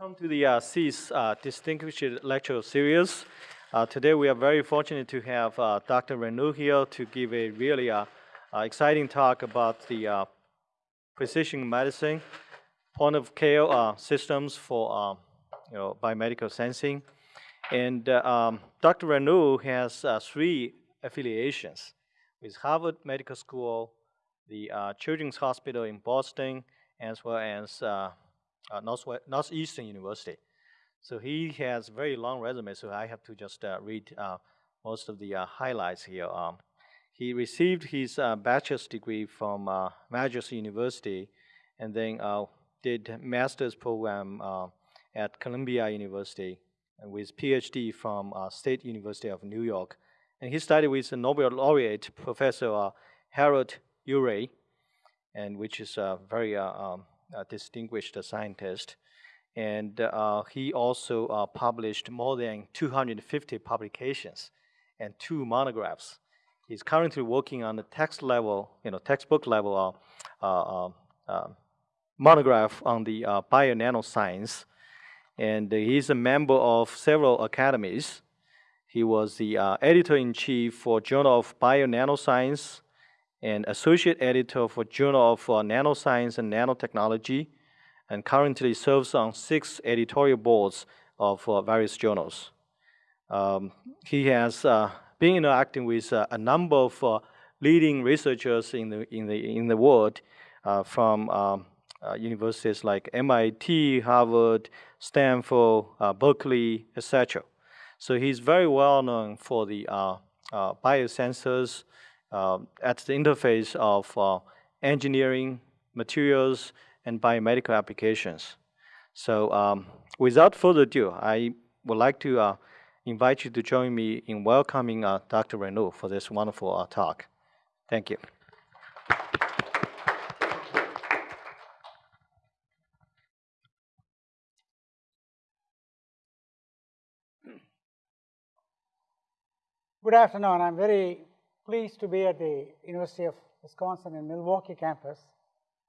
Welcome to the uh, CEAS uh, Distinguished Lecture Series. Uh, today we are very fortunate to have uh, Dr. Renu here to give a really uh, uh, exciting talk about the precision medicine, point of care systems for you know, biomedical sensing. And um, Dr. Renu has three affiliations with Harvard Medical School, the Children's Hospital in Boston, as well as uh, Northeastern University. So he has very long resume, so I have to just uh, read uh, most of the uh, highlights here. Um, he received his uh, bachelor's degree from uh, Manchester University and then did master's program at Columbia University with PhD from State University of New York. And he studied with the Nobel laureate, Professor Harold Urey, and which is a very um, distinguished scientist. And uh, he also uh, published more than 250 publications and two monographs. He's currently working on the text level, you know, textbook level uh, monograph on the uh, bio nanoscience. And he's a member of several academies. He was the uh, editor-in-chief for Journal of Bio Nanoscience, and associate editor for Journal of uh, Nanoscience and Nanotechnology, and currently serves on six editorial boards of uh, various journals. Um, he has uh, been interacting with uh, a number of uh, leading researchers in the, in the, in the world uh, from um, universities like MIT, Harvard, Stanford, Berkeley, etc. So he's very well known for the biosensors, uh, at the interface of uh, engineering, materials, and biomedical applications. So um, without further ado, I would like to uh, invite you to join me in welcoming uh, Dr. Renu for this wonderful uh, talk. Thank you. Good afternoon. I'm very pleased to be at the University of Wisconsin in Milwaukee campus.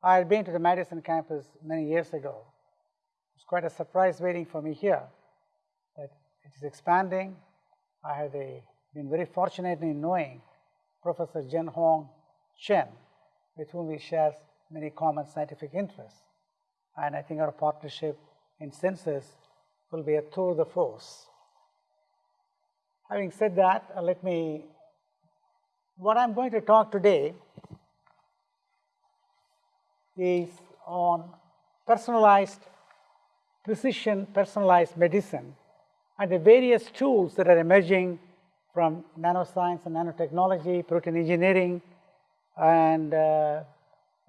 I had been to the Madison campus many years ago. It was quite a surprise waiting for me here that it is expanding. I have been very fortunate in knowing Professor Junhong Chen, with whom we share many common scientific interests. And I think our partnership in census will be a tour de force. Having said that, uh, let me what I'm going to talk today is on personalized precision personalized medicine and the various tools that are emerging from nanoscience and nanotechnology, protein engineering, and uh,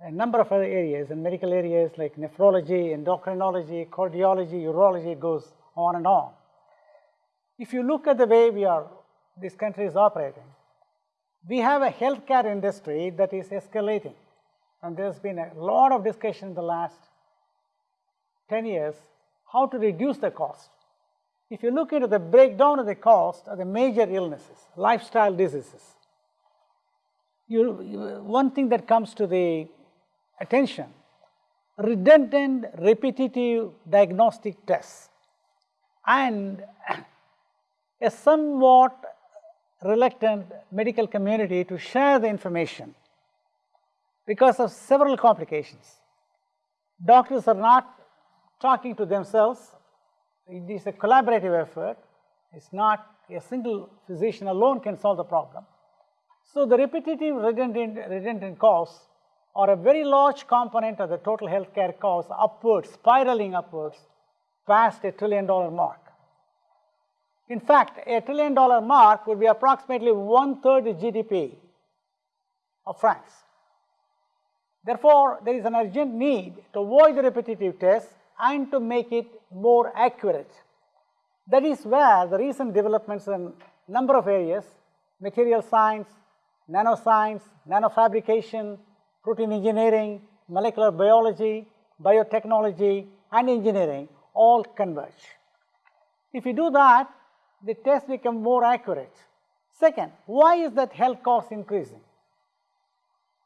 a number of other areas and medical areas like nephrology, endocrinology, cardiology, urology, goes on and on. If you look at the way we are, this country is operating, we have a healthcare industry that is escalating. And there's been a lot of discussion in the last 10 years how to reduce the cost. If you look into the breakdown of the cost of the major illnesses, lifestyle diseases, you, one thing that comes to the attention, redundant repetitive diagnostic tests and a somewhat reluctant medical community to share the information because of several complications. Doctors are not talking to themselves, it is a collaborative effort, it's not a single physician alone can solve the problem. So the repetitive redundant, redundant costs are a very large component of the total healthcare costs upwards, spiraling upwards past a trillion dollar mark. In fact, a trillion dollar mark would be approximately one third the GDP of France. Therefore, there is an urgent need to avoid the repetitive tests and to make it more accurate. That is where the recent developments in number of areas, material science, nanoscience, nanofabrication, protein engineering, molecular biology, biotechnology, and engineering all converge. If you do that, the tests become more accurate. Second, why is that health cost increasing?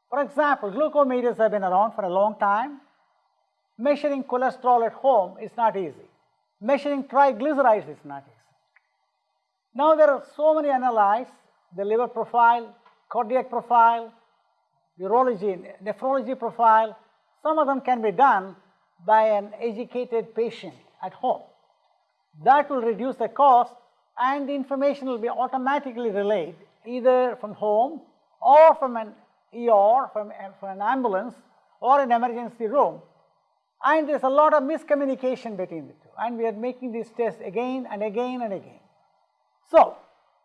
For example, glucometers have been around for a long time. Measuring cholesterol at home is not easy. Measuring triglycerides is not easy. Now there are so many analyses, the liver profile, cardiac profile, urology, nephrology profile, some of them can be done by an educated patient at home. That will reduce the cost and the information will be automatically relayed either from home or from an ER, from, from an ambulance or an emergency room. And there's a lot of miscommunication between the two and we are making these tests again and again and again. So,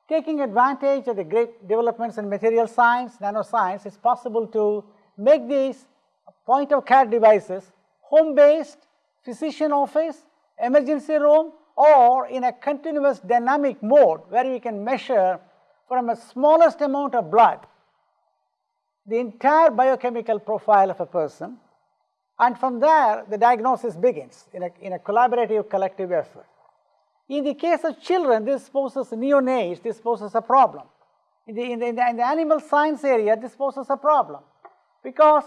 taking advantage of the great developments in material science, nanoscience, it's possible to make these point of care devices home based, physician office, emergency room or in a continuous dynamic mode where we can measure from a smallest amount of blood the entire biochemical profile of a person and from there the diagnosis begins in a, in a collaborative collective effort. In the case of children, this poses neonates, this poses a problem. In the, in the, in the, in the animal science area, this poses a problem because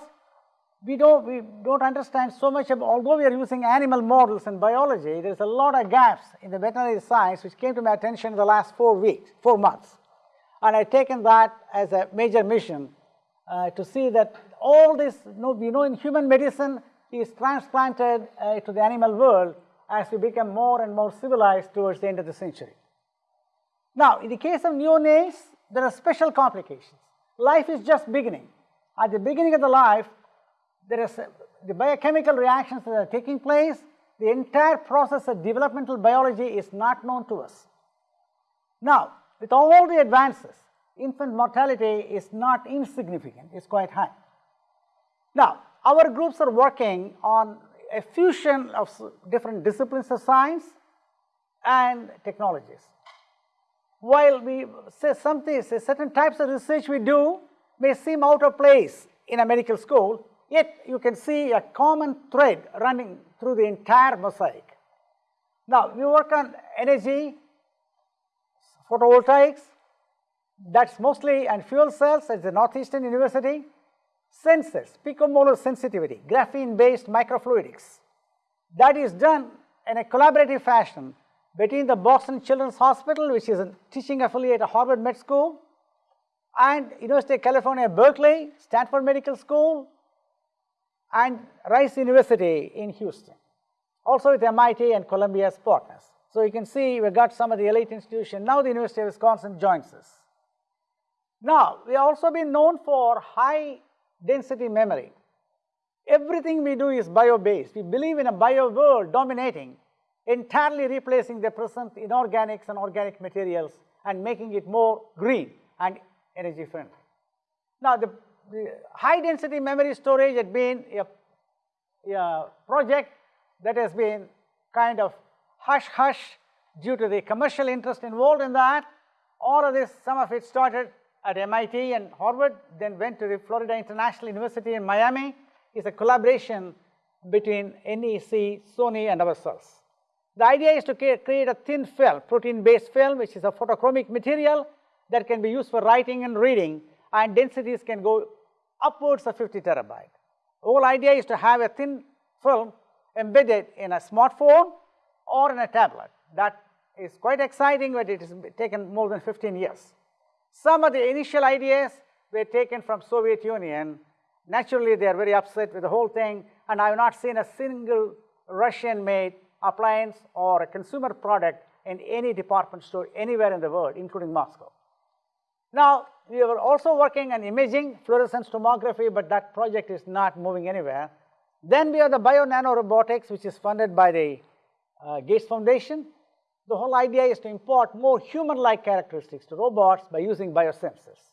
we don't, we don't understand so much although we are using animal models in biology, there's a lot of gaps in the veterinary science which came to my attention in the last four weeks, four months. And I've taken that as a major mission uh, to see that all this, you know, we know in human medicine is transplanted uh, to the animal world as we become more and more civilized towards the end of the century. Now, in the case of neonates, there are special complications. Life is just beginning. At the beginning of the life, there is the biochemical reactions that are taking place. The entire process of developmental biology is not known to us. Now, with all the advances, infant mortality is not insignificant, it's quite high. Now, our groups are working on a fusion of different disciplines of science and technologies. While we say something, say certain types of research we do may seem out of place in a medical school, yet you can see a common thread running through the entire mosaic. Now, we work on energy, photovoltaics, that's mostly, and fuel cells at the Northeastern University, sensors, picomolar sensitivity, graphene-based microfluidics. That is done in a collaborative fashion between the Boston Children's Hospital, which is a teaching affiliate of Harvard Med School, and University of California, Berkeley, Stanford Medical School, and Rice University in Houston. Also with MIT and Columbia as partners. So you can see we got some of the elite institutions. Now the University of Wisconsin joins us. Now, we also been known for high density memory. Everything we do is bio-based. We believe in a bio world dominating, entirely replacing the present inorganics and organic materials and making it more green and energy friendly. Now, the, the high density memory storage had been a, a project that has been kind of hush hush due to the commercial interest involved in that. All of this, some of it started at MIT and Harvard, then went to the Florida International University in Miami. It's a collaboration between NEC, Sony and ourselves. The idea is to create a thin film, protein-based film, which is a photochromic material that can be used for writing and reading, and densities can go upwards of 50 terabyte. The whole idea is to have a thin film embedded in a smartphone or in a tablet. That is quite exciting, but it has taken more than 15 years. Some of the initial ideas were taken from Soviet Union. Naturally, they are very upset with the whole thing, and I have not seen a single Russian-made appliance or a consumer product in any department store anywhere in the world, including Moscow. Now, we were also working on imaging, fluorescence tomography, but that project is not moving anywhere. Then we have the bio nanorobotics, which is funded by the uh, Gates Foundation. The whole idea is to import more human-like characteristics to robots by using biosensors.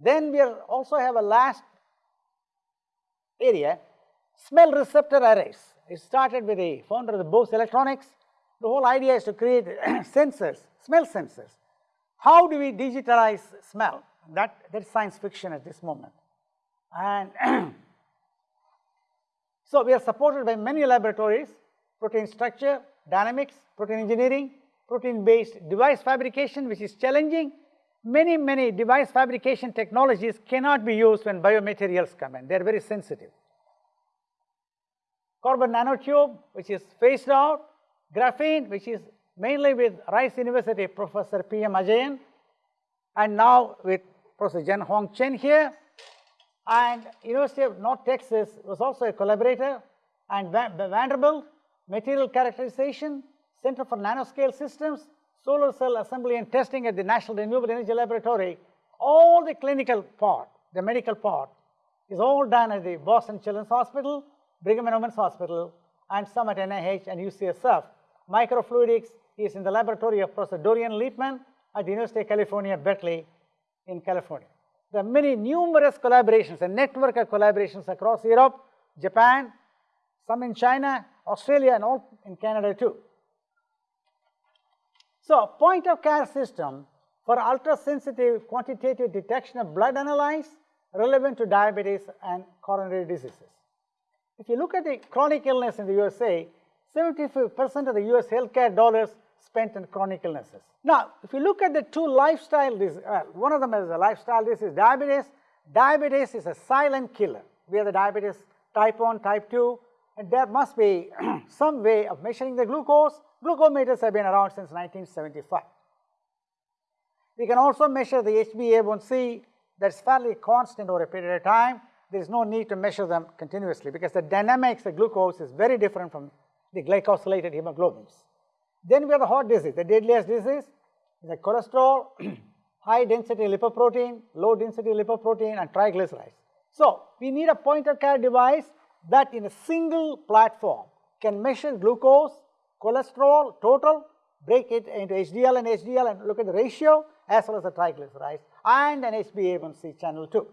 Then we also have a last area, smell receptor arrays. It started with the founder of the Bose Electronics. The whole idea is to create sensors, smell sensors. How do we digitalize smell? That, that's science fiction at this moment. And so we are supported by many laboratories, protein structure, dynamics, protein engineering, protein-based device fabrication, which is challenging. Many, many device fabrication technologies cannot be used when biomaterials come in. They're very sensitive. Carbon nanotube, which is phased out, graphene, which is mainly with Rice University Professor P.M. Ajayan, and now with Professor Junhong Chen here. And University of North Texas was also a collaborator, and Vanderbilt, Material Characterization, Center for Nanoscale Systems, Solar Cell Assembly and Testing at the National Renewable Energy Laboratory, all the clinical part, the medical part, is all done at the Boston Children's Hospital, Brigham and Women's Hospital, and some at NIH and UCSF. Microfluidics is in the laboratory of Professor Dorian Liepmann at the University of California, Berkeley in California. There are many numerous collaborations, a network of collaborations across Europe, Japan, some in China, Australia, and all in Canada too. So, point of care system for ultra-sensitive quantitative detection of blood analyze relevant to diabetes and coronary diseases. If you look at the chronic illness in the USA, 75% of the US healthcare dollars spent in chronic illnesses. Now, if you look at the two lifestyle diseases, well, uh, one of them is a lifestyle disease, diabetes. Diabetes is a silent killer. We have the diabetes type 1, type 2, and there must be some way of measuring the glucose. Glucometers have been around since 1975. We can also measure the HbA1c that's fairly constant over a period of time. There is no need to measure them continuously because the dynamics of glucose is very different from the glycosylated hemoglobins. Then we have the heart disease, the deadliest disease, the cholesterol, high density lipoprotein, low density lipoprotein and triglycerides. So, we need a point of care device that in a single platform can measure glucose, cholesterol, total, break it into HDL and HDL and look at the ratio as well as the triglycerides and an HbA1c channel too.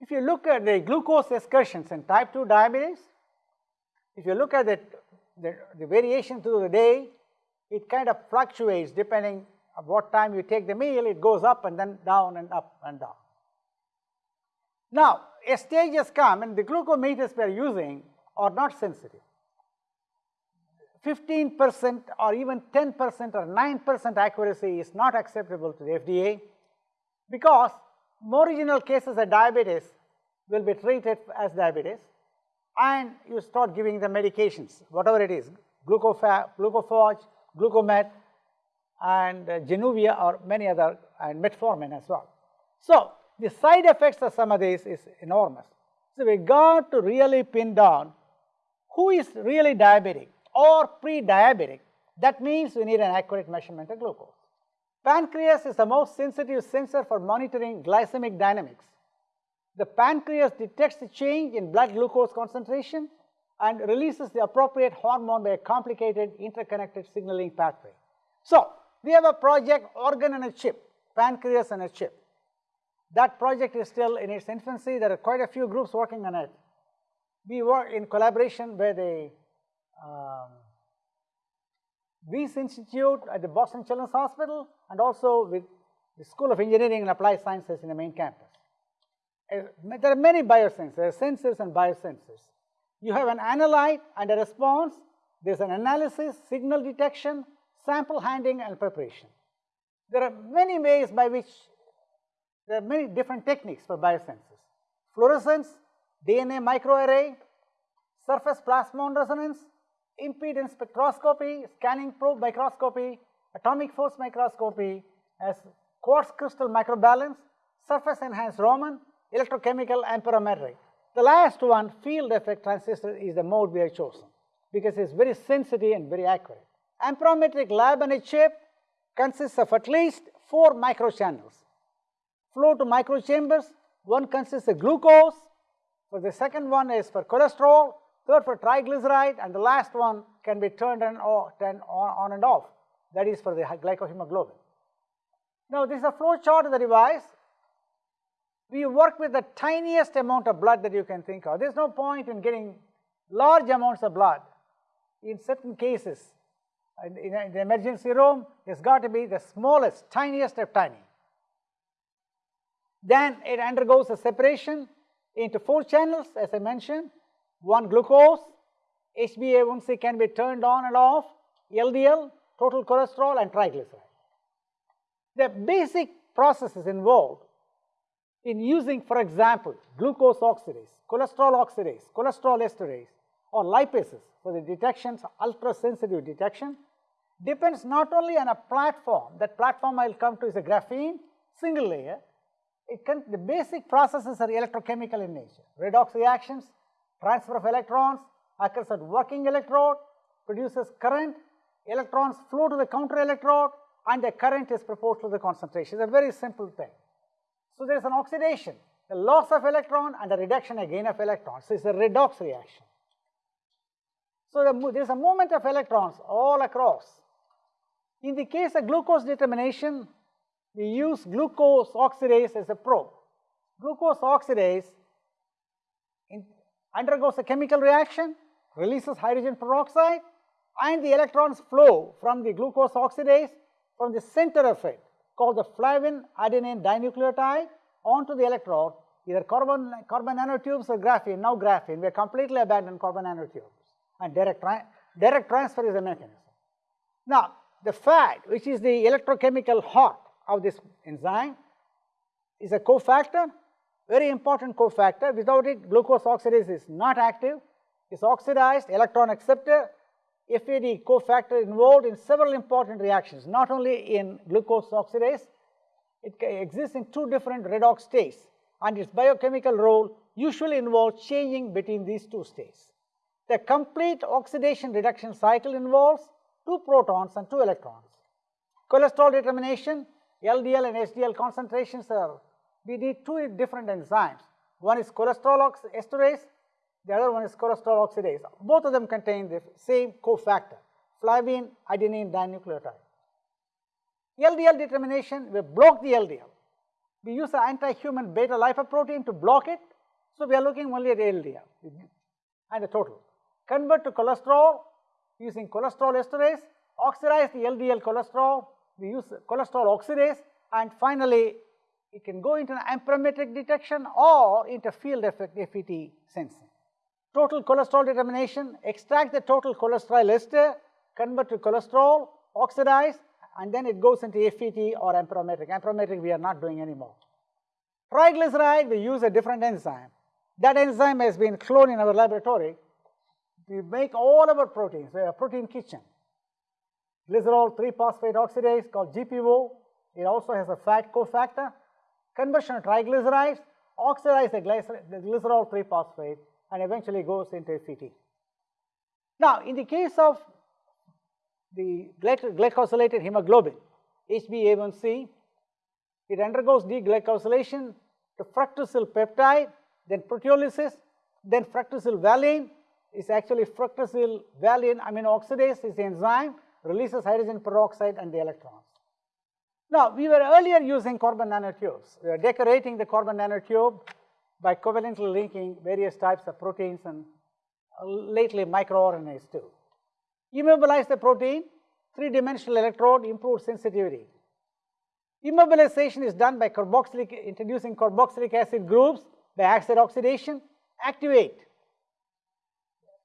If you look at the glucose excursions in type 2 diabetes, if you look at the, the, the variation through the day, it kind of fluctuates depending on what time you take the meal, it goes up and then down and up and down. Now, a stage has come and the glucometers we are using are not sensitive. 15 percent or even 10 percent or 9 percent accuracy is not acceptable to the FDA because more marginal cases of diabetes will be treated as diabetes and you start giving the medications, whatever it is, glucophage, glucomet, and uh, Januvia or many other, and metformin as well. So, the side effects of some of these is enormous. So, we got to really pin down who is really diabetic or pre-diabetic. That means we need an accurate measurement of glucose. Pancreas is the most sensitive sensor for monitoring glycemic dynamics. The pancreas detects the change in blood glucose concentration and releases the appropriate hormone by a complicated interconnected signaling pathway. So, we have a project organ and a chip, pancreas and a chip. That project is still in its infancy. There are quite a few groups working on it. We work in collaboration with the um, Institute at the Boston Children's Hospital and also with the School of Engineering and Applied Sciences in the main campus. Uh, there are many biosensors, there are sensors and biosensors. You have an analyte and a response. There's an analysis, signal detection, sample handling and preparation. There are many ways by which there are many different techniques for biosensors. Fluorescence, DNA microarray, surface plasmon resonance, impedance spectroscopy, scanning probe microscopy, atomic force microscopy, as quartz crystal microbalance, surface enhanced Raman, electrochemical amperometric. The last one, field effect transistor, is the mode we have chosen because it's very sensitive and very accurate. Amperometric lab on a chip consists of at least four microchannels. Flow to microchambers, one consists of glucose, for the second one is for cholesterol, third for triglyceride, and the last one can be turned on, or, turned on and off. That is for the glycohemoglobin. Now, this is a flow chart of the device. We work with the tiniest amount of blood that you can think of. There's no point in getting large amounts of blood. In certain cases, in, in the emergency room, it's got to be the smallest, tiniest of tiny. Then it undergoes a separation into four channels, as I mentioned. One glucose, HbA1c can be turned on and off, LDL, total cholesterol and triglyceride. The basic processes involved in using, for example, glucose oxidase, cholesterol oxidase, cholesterol esterase, or lipases for the detections, ultra-sensitive detection, depends not only on a platform, that platform I'll come to is a graphene, single layer. It can, the basic processes are electrochemical in nature. Redox reactions, transfer of electrons, occurs at working electrode, produces current, electrons flow to the counter electrode, and the current is proportional to the concentration. It's a very simple thing. So there is an oxidation, the loss of electron and a reduction again of electrons. So it's a redox reaction. So there is a movement of electrons all across. In the case of glucose determination, we use glucose oxidase as a probe. Glucose oxidase undergoes a chemical reaction, releases hydrogen peroxide, and the electrons flow from the glucose oxidase from the center of it called the flavin adenine dinucleotide onto the electrode, either carbon, carbon nanotubes or graphene, now graphene, we have completely abandoned carbon nanotubes and direct, tra direct transfer is the mechanism. Now, the FAD, which is the electrochemical heart of this enzyme, is a cofactor, very important cofactor. Without it, glucose oxidase is not active. It's oxidized, electron acceptor, FAD cofactor involved in several important reactions, not only in glucose oxidase, it exists in two different redox states and its biochemical role usually involves changing between these two states. The complete oxidation reduction cycle involves two protons and two electrons. Cholesterol determination, LDL and HDL concentrations are, we need two different enzymes. One is cholesterol esterase the other one is cholesterol oxidase. Both of them contain the same cofactor, flavin adenine dinucleotide. LDL determination, we block the LDL. We use an anti-human beta lipoprotein to block it. So, we are looking only at LDL and the total. Convert to cholesterol using cholesterol esterase, oxidize the LDL cholesterol, we use cholesterol oxidase and finally, it can go into an amperometric detection or into field effect FET sensing total cholesterol determination, extract the total cholesterol ester, convert to cholesterol, oxidize, and then it goes into FET or amperometric. Amperometric we are not doing anymore. Triglyceride, we use a different enzyme. That enzyme has been cloned in our laboratory. We make all our proteins, we have a protein kitchen. Glycerol 3-phosphate oxidase called GPO. It also has a FAD cofactor. Conversion of triglycerides, oxidize the, glycerol 3-phosphate and eventually goes into FET. Now, in the case of the glycosylated hemoglobin, HbA1c, it undergoes deglycosylation to fructosyl peptide, then proteolysis, then fructosyl valine is actually fructosyl valine amino oxidase is the enzyme, releases hydrogen peroxide and the electrons. Now, we were earlier using carbon nanotubes. We are decorating the carbon nanotube by covalently linking various types of proteins and lately microRNAs too. Immobilize the protein, three-dimensional electrode improves sensitivity. Immobilization is done by carboxylic, introducing carboxylic acid groups by acid oxidation, activate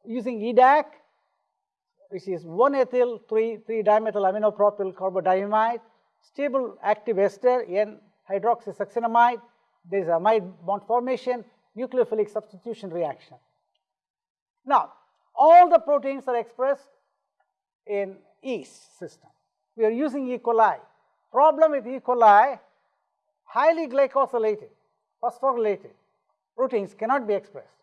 using EDAC, which is 1-ethyl 3-dimethyl aminopropyl carbodiimide, stable active ester N-hydroxysuccinimide, there is amide uh, bond formation, nucleophilic substitution reaction. Now, all the proteins are expressed in yeast system. We are using E. coli. Problem with E. coli, highly glycosylated, phosphorylated proteins cannot be expressed.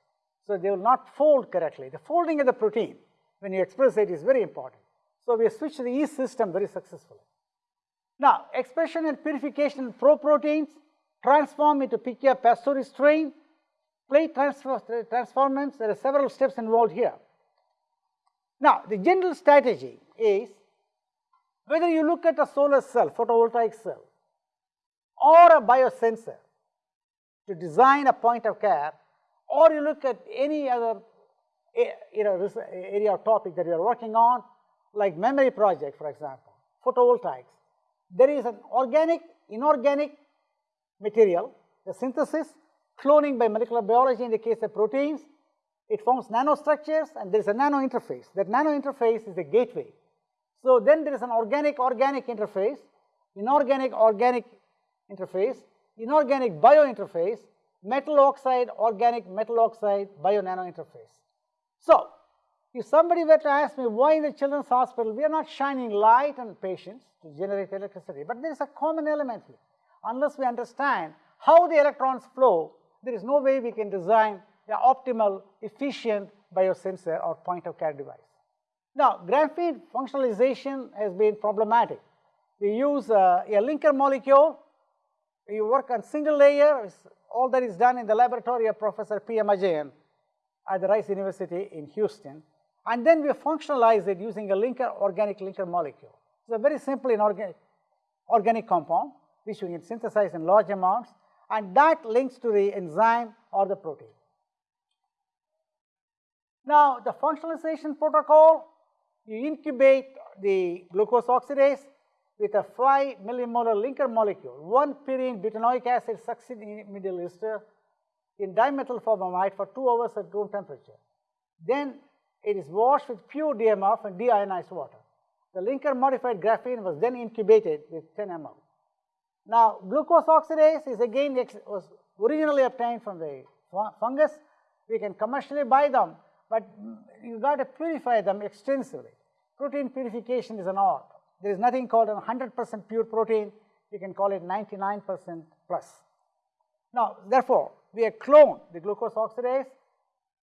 So, they will not fold correctly. The folding of the protein, when you express it, is very important. So, we switched the yeast system very successfully. Now, expression and purification pro proteins transform into Pichia pastoris strain, plate transfer, transformants, there are several steps involved here. Now, the general strategy is whether you look at a solar cell, photovoltaic cell, or a biosensor to design a point of care, or you look at any other you know, area or topic that you are working on, like memory project, for example, photovoltaics, there is an organic, inorganic, material, the synthesis, cloning by molecular biology in the case of proteins, it forms nanostructures and there is a nano interface. That nano interface is the gateway. So then there is an organic-organic interface, inorganic-organic interface, inorganic bio interface, metal oxide, organic metal oxide, bio nano interface. So If somebody were to ask me why in the children's hospital we are not shining light on patients to generate electricity, but there is a common element here. Unless we understand how the electrons flow, there is no way we can design the optimal, efficient biosensor or point of care device. Now, graphene functionalization has been problematic. We use uh, a linker molecule, we work on single layer, all that is done in the laboratory of Professor P.M. Ajayan at the Rice University in Houston. And then we functionalize it using a linker, organic linker molecule. It's a very simple inorganic organic compound, which we can synthesize in large amounts, and that links to the enzyme or the protein. Now, the functionalization protocol, you incubate the glucose oxidase with a 5 millimolar linker molecule, 1 pyrene butanoic acid succinimidyl ester in dimethyl formamide for 2 hours at room temperature. Then it is washed with pure DMF and deionized water. The linker modified graphene was then incubated with 10 ml. Now, glucose oxidase is again was originally obtained from the fungus. We can commercially buy them, but you got to purify them extensively. Protein purification is an art. There is nothing called a 100% pure protein. You can call it 99% plus. Now, therefore, we have cloned the glucose oxidase,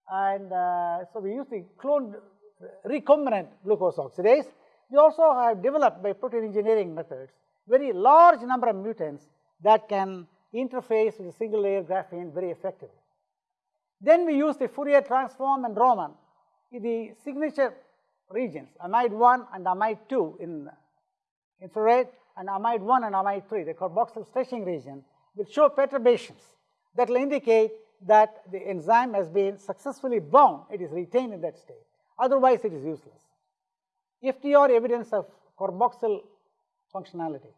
and uh, so we use the cloned recombinant glucose oxidase. We also have developed by protein engineering methods very large number of mutants that can interface with single layer graphene very effectively. Then we use the Fourier transform and Raman in the signature regions, amide 1 and amide 2 in infrared and amide 1 and amide 3, the carboxyl stretching region, will show perturbations that will indicate that the enzyme has been successfully bound, it is retained in that state. Otherwise, it is useless. FTIR evidence of carboxyl functionality.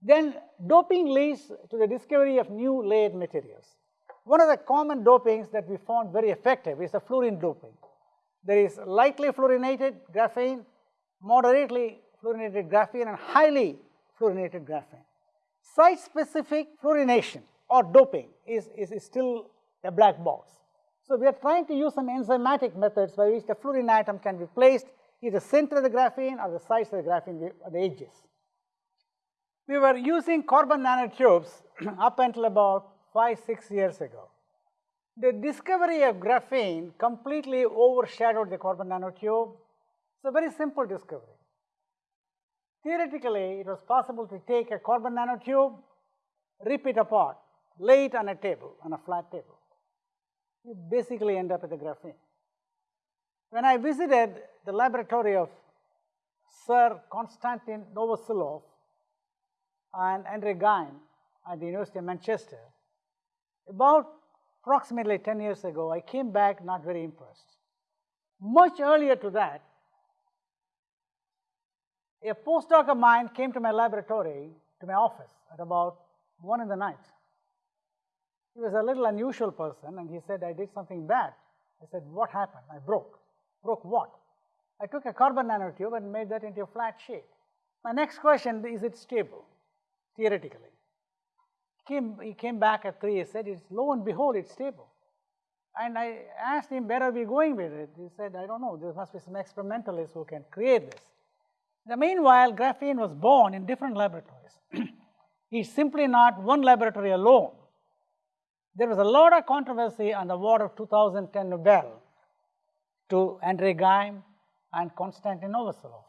Then doping leads to the discovery of new layered materials. One of the common dopings that we found very effective is the fluorine doping. There is lightly fluorinated graphene, moderately fluorinated graphene and highly fluorinated graphene. Site-specific fluorination or doping is, is, is, still a black box. So, we are trying to use some enzymatic methods by which the fluorine atom can be placed either center of the graphene or the sides of the graphene at the edges. We were using carbon nanotubes up until about 5, 6 years ago. The discovery of graphene completely overshadowed the carbon nanotube. It's a very simple discovery. Theoretically, it was possible to take a carbon nanotube, rip it apart, lay it on a table, on a flat table. You basically end up with a graphene. When I visited the laboratory of Sir Konstantin Novoselov and Andre Geim at the University of Manchester, about approximately 10 years ago, I came back not very impressed. Much earlier to that, a postdoc of mine came to my laboratory, to my office at about 1 in the night. He was a little unusual person and he said, I did something bad. I said, what happened? I broke. Broke what? I took a carbon nanotube and made that into a flat shape. My next question, is it stable, theoretically? He came, he came back at 3, he said, it's, lo and behold, it's stable. And I asked him, where are we going with it? He said, I don't know, there must be some experimentalists who can create this. The meanwhile, graphene was born in different laboratories. it's simply not one laboratory alone. There was a lot of controversy on the award of 2010 Nobel to Andrei Geim and Konstantin Novoselov.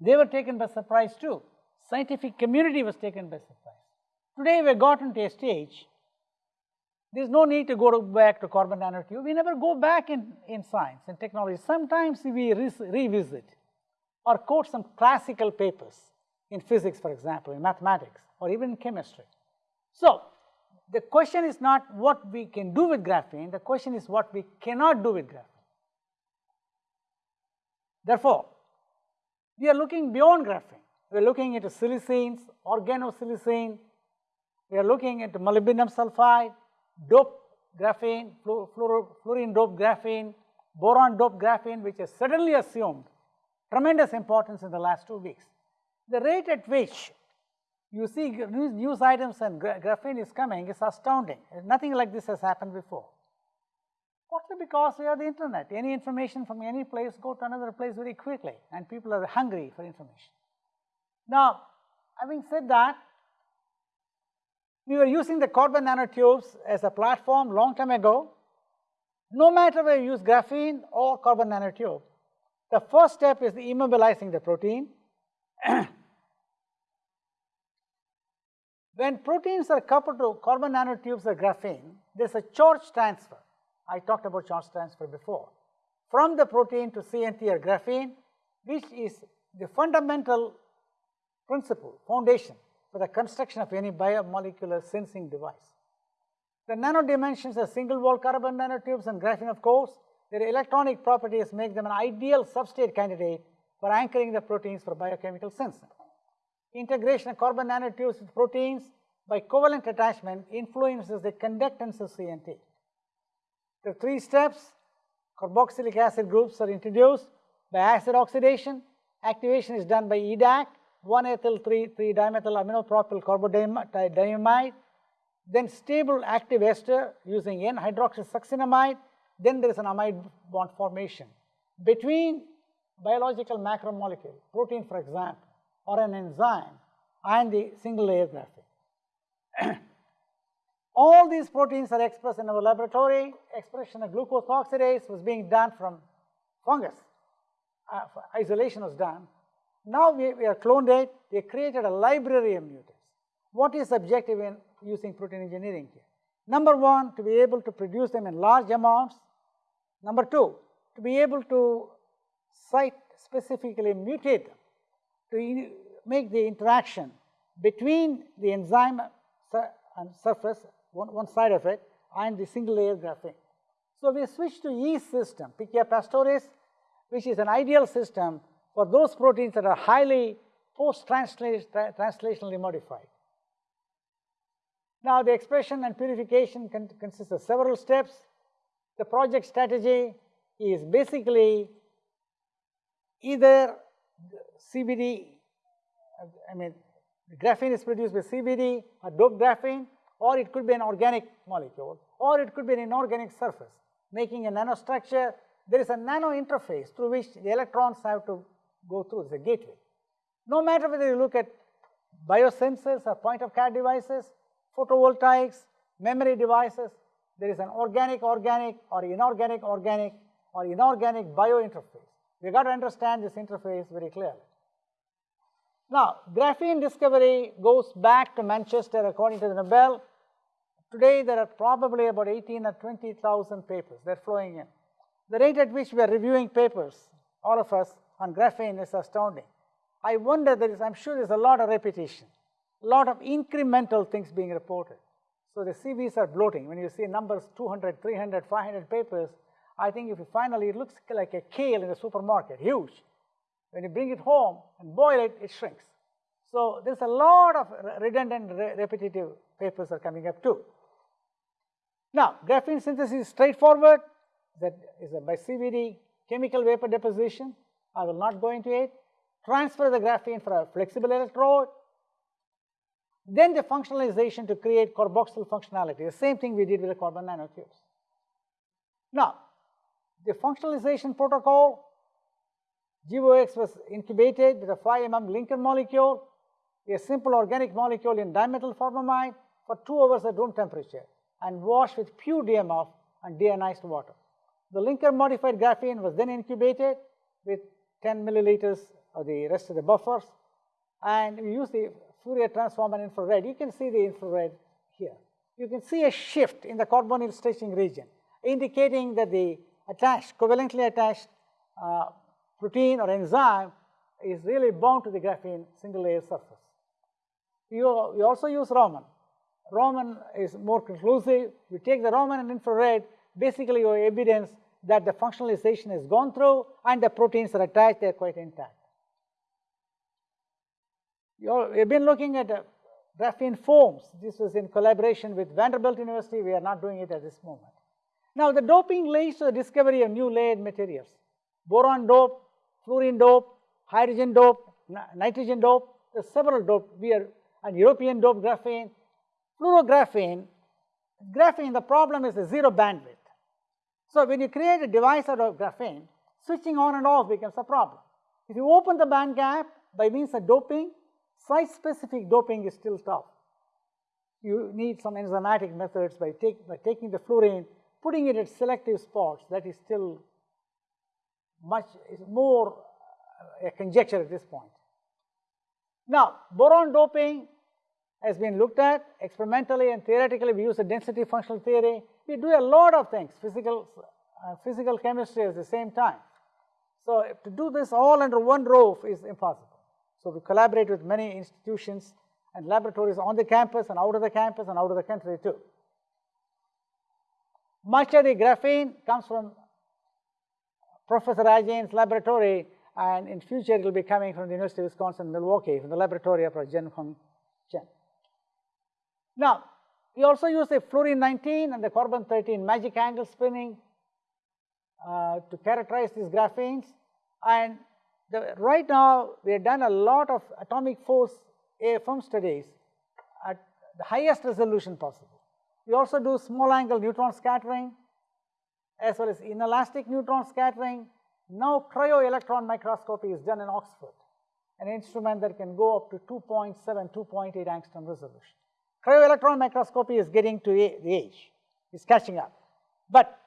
They were taken by surprise too. Scientific community was taken by surprise. Today we have gotten to a stage, there is no need to go to back to carbon nanotube. We never go back in, in science and technology. Sometimes we re revisit or quote some classical papers in physics, for example, in mathematics, or even in chemistry. So, the question is not what we can do with graphene, the question is what we cannot do with graphene. Therefore, we are looking beyond graphene. We are looking into silicenes, organosilicene, we are looking into molybdenum sulfide, dope graphene, fluorine dope graphene, boron dope graphene, which has suddenly assumed tremendous importance in the last two weeks. The rate at which you see news items and gra graphene is coming is astounding. Nothing like this has happened before. Partly because we have the internet. Any information from any place go to another place very quickly and people are hungry for information. Now, having said that, we were using the carbon nanotubes as a platform long time ago. No matter whether you use graphene or carbon nanotube, the first step is the immobilizing the protein. when proteins are coupled to carbon nanotubes or graphene, there is a charge transfer. I talked about charge transfer before. From the protein to CNT or graphene, which is the fundamental principle, foundation for the construction of any biomolecular sensing device. The nano dimensions are single wall carbon nanotubes and graphene of course, their electronic properties make them an ideal substrate candidate for anchoring the proteins for biochemical sensing. Integration of carbon nanotubes with proteins by covalent attachment influences the conductance of CNT. The three steps, carboxylic acid groups are introduced by acid oxidation, activation is done by EDAC, 1-ethyl-3,3-dimethyl aminopropyl carbodiimide, then stable active ester using N-hydroxysuccinimide, then there is an amide bond formation between biological macromolecule, protein for example, or an enzyme and the single layer graphene. All these proteins are expressed in our laboratory. Expression of glucose oxidase was being done from fungus. Uh, isolation was done. Now we, we have cloned it. We created a library of mutants. What is objective in using protein engineering here? Number one, to be able to produce them in large amounts. Number two, to be able to site specifically mutate them to make the interaction between the enzyme and surface one, one side of it and the single layer graphene. So, we switch to yeast system, Pichia pastoris, which is an ideal system for those proteins that are highly post-translationally modified. Now, the expression and purification con consists of several steps. The project strategy is basically either CVD, I mean, graphene is produced with CVD or doped graphene or it could be an organic molecule, or it could be an inorganic surface, making a nanostructure. There is a nano interface through which the electrons have to go through, it's a gateway. No matter whether you look at biosensors or point of care devices, photovoltaics, memory devices, there is an organic organic or inorganic organic or inorganic bio interface. We got to understand this interface very clearly. Now, graphene discovery goes back to Manchester according to the Nobel. Today, there are probably about 18 or 20,000 papers that are flowing in. The rate at which we are reviewing papers, all of us, on graphene is astounding. I wonder, there is, I'm sure there's a lot of repetition, a lot of incremental things being reported. So the CVs are bloating. When you see numbers 200, 300, 500 papers, I think if you finally, it looks like a kale in the supermarket, huge. When you bring it home and boil it, it shrinks. So there's a lot of redundant, repetitive papers are coming up too. Now, graphene synthesis is straightforward. That is by CVD, chemical vapor deposition. I will not go into it. Transfer the graphene for a flexible electrode. Then the functionalization to create carboxyl functionality. The same thing we did with the carbon nanotubes. Now, the functionalization protocol GOx was incubated with a 5 mm linker molecule, a simple organic molecule in dimethyl formamide for 2 hours at room temperature and washed with pure DMF and deionized water. The linker modified graphene was then incubated with 10 milliliters of the rest of the buffers and we use the Fourier transform and infrared. You can see the infrared here. You can see a shift in the carbonyl stretching region indicating that the attached, covalently attached uh, protein or enzyme is really bound to the graphene single layer surface. You, you also use Raman. Raman is more conclusive. You take the Raman and infrared, basically your evidence that the functionalization has gone through and the proteins are attached, they are quite intact. You have been looking at uh, graphene foams. This was in collaboration with Vanderbilt University. We are not doing it at this moment. Now, the doping leads to the discovery of new layered materials. Boron dope, fluorine dope, hydrogen dope, nitrogen dope, there's several dope, we are, and European dope graphene, fluorographene, graphene, the problem is the zero bandwidth. So when you create a device out of graphene, switching on and off becomes a problem. If you open the band gap by means of doping, site-specific doping is still tough. You need some enzymatic methods by, take, by taking the fluorine, putting it at selective spots, that is still much, is more a conjecture at this point. Now, boron doping has been looked at experimentally and theoretically. We use the density functional theory. We do a lot of things, physical, uh, physical chemistry at the same time. So, to do this all under one roof is impossible. So, we collaborate with many institutions and laboratories on the campus and out of the campus and out of the country too. Much of the graphene comes from Professor Ajayan's laboratory and in future it will be coming from the University of Wisconsin Milwaukee from the laboratory of Junhong Chen. Now, we also use the fluorine 19 and the carbon 13 magic angle spinning uh, to characterize these graphenes and the, right now we have done a lot of atomic force AFM studies at the highest resolution possible. We also do small angle neutron scattering as well as inelastic neutron scattering now cryo-electron microscopy is done in Oxford, an instrument that can go up to 2.7, 2.8 angstrom resolution. Cryo-electron microscopy is getting to the age, it's catching up. But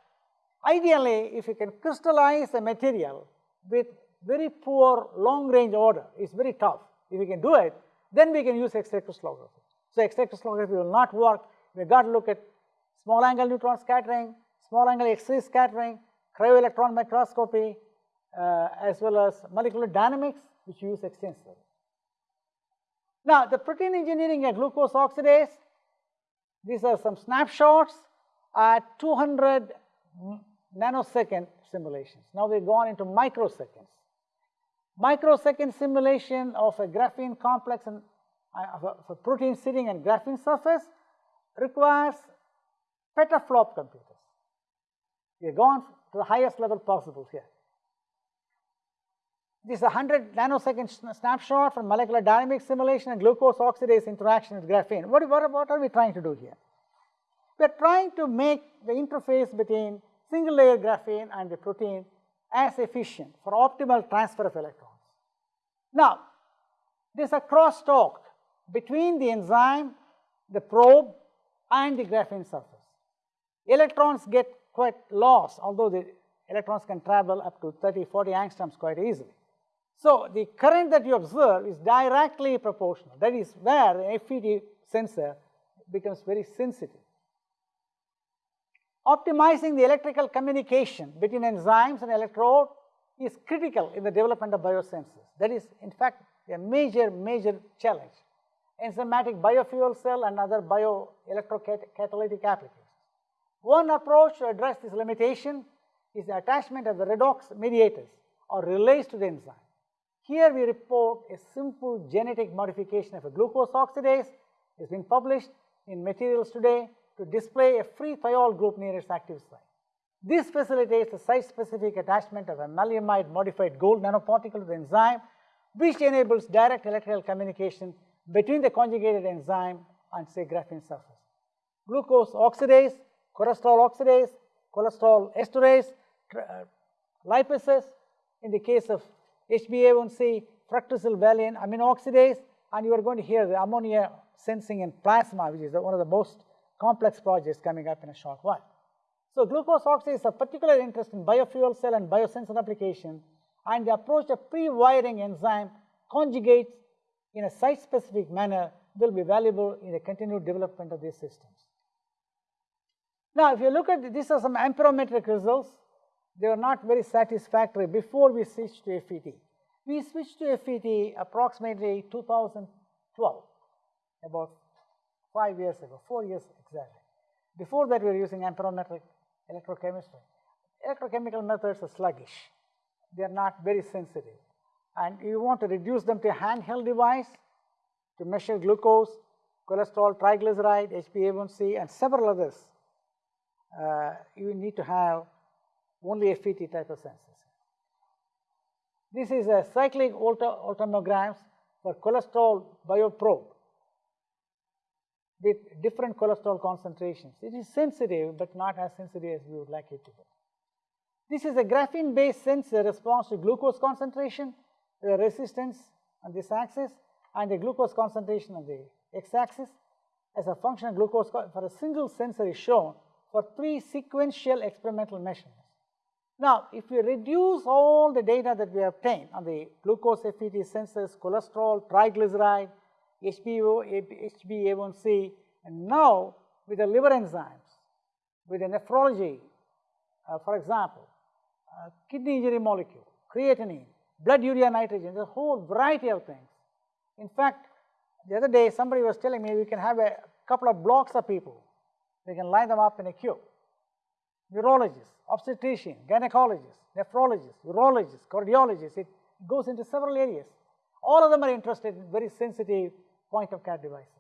ideally, if you can crystallize a material with very poor long-range order, it's very tough. If you can do it, then we can use X-ray crystallography. So X-ray crystallography will not work. We got to look at small angle neutron scattering, small angle X-ray scattering, cryo-electron microscopy, uh, as well as molecular dynamics, which use extensively. Now, the protein engineering at glucose oxidase, these are some snapshots at 200 nanosecond simulations. Now we've gone into microseconds. Microsecond simulation of a graphene complex and uh, of, a, of a protein sitting on graphene surface requires petaflop computers. We've gone to the highest level possible here. This is a 100 nanosecond snapshot from molecular dynamics simulation and glucose oxidase interaction with graphene. What, what, what are we trying to do here? We are trying to make the interface between single layer graphene and the protein as efficient for optimal transfer of electrons. Now, there is a crosstalk between the enzyme, the probe and the graphene surface. Electrons get quite lost, although the electrons can travel up to 30, 40 angstroms quite easily. So the current that you observe is directly proportional. That is where the FET sensor becomes very sensitive. Optimizing the electrical communication between enzymes and electrode is critical in the development of biosensors. That is, in fact, a major, major challenge. Enzymatic biofuel cell and other bioelectrocatalytic applications. One approach to address this limitation is the attachment of the redox mediators or relays to the enzyme. Here we report a simple genetic modification of a glucose oxidase. It's been published in materials today to display a free thiol group near its active site. This facilitates the site-specific attachment of a maleimide modified gold nanoparticle to the enzyme, which enables direct electrical communication between the conjugated enzyme and say graphene surface. Glucose oxidase cholesterol oxidase, cholesterol esterase, uh, lipases, in the case of HbA1c, fructosyl valine amino oxidase, and you are going to hear the ammonia sensing in plasma, which is one of the most complex projects coming up in a short while. So glucose oxidase is of particular interest in biofuel cell and biosensor application, and the approach of pre-wiring enzyme conjugates in a site-specific manner will be valuable in the continued development of these systems. Now, if you look at these are some amperometric results, they are not very satisfactory before we switched to FET. We switched to FET approximately 2012, about five years ago, four years exactly. Before that, we were using amperometric electrochemistry. Electrochemical methods are sluggish. They are not very sensitive. And you want to reduce them to a handheld device to measure glucose, cholesterol, triglyceride, HbA1c, and several others uh, you need to have only a FET type of sensors. This is a cyclic voltammograms for cholesterol bioprobe with different cholesterol concentrations. It is sensitive, but not as sensitive as we would like it to be. This is a graphene-based sensor response to glucose concentration, the resistance on this axis, and the glucose concentration on the x-axis. As a function of glucose for a single sensor is shown for three sequential experimental measurements. Now, if we reduce all the data that we obtained on the glucose FET sensors, cholesterol, triglyceride, HbO, HbA1c, and now with the liver enzymes, with the nephrology, uh, for example, uh, kidney injury molecule, creatinine, blood urea nitrogen, there's a whole variety of things. In fact, the other day somebody was telling me we can have a couple of blocks of people. We can line them up in a queue. Neurologists, obstetricians, gynecologists, nephrologists, urologists, cardiologists, it goes into several areas. All of them are interested in very sensitive point of care devices.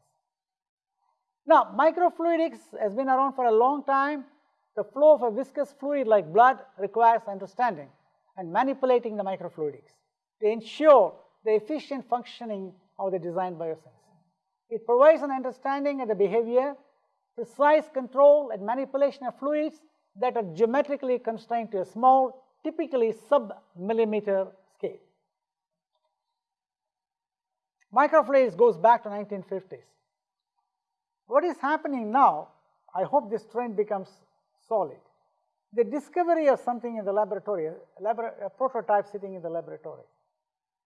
Now, microfluidics has been around for a long time. The flow of a viscous fluid like blood requires understanding and manipulating the microfluidics to ensure the efficient functioning of the designed biosensor. It provides an understanding of the behavior, precise control and manipulation of fluids that are geometrically constrained to a small, typically sub-millimeter scale. Microfluidics goes back to 1950s. What is happening now, I hope this trend becomes solid. The discovery of something in the laboratory, a, a prototype sitting in the laboratory,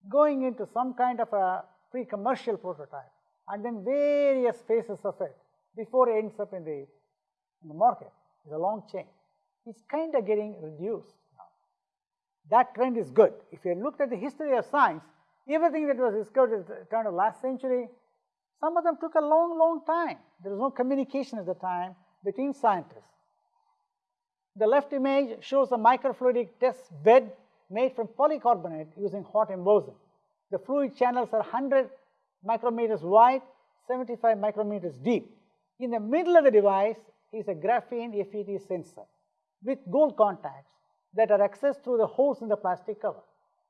going into some kind of a pre-commercial prototype, and then various phases of it before it ends up in the, in the market. It's a long chain. It's kind of getting reduced now. That trend is good. If you looked at the history of science, everything that was discovered at the turn of last century, some of them took a long, long time. There was no communication at the time between scientists. The left image shows a microfluidic test bed made from polycarbonate using hot embossing. The fluid channels are 100 micrometers wide, 75 micrometers deep. In the middle of the device is a graphene FET sensor with gold contacts that are accessed through the holes in the plastic cover.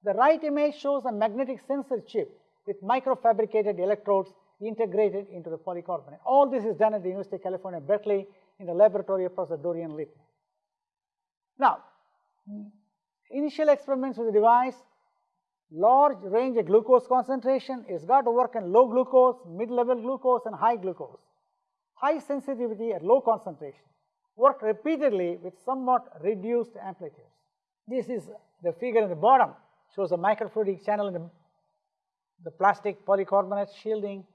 The right image shows a magnetic sensor chip with microfabricated electrodes integrated into the polycarbonate. All this is done at the University of California, Berkeley in the laboratory of Professor Dorian Liepmann. Now, initial experiments with the device, large range of glucose concentration, it's got to work in low glucose, mid-level glucose and high glucose. High sensitivity at low concentration. Work repeatedly with somewhat reduced amplitudes. This is the figure in the bottom, shows a microfluidic channel in the, the plastic polycarbonate shielding,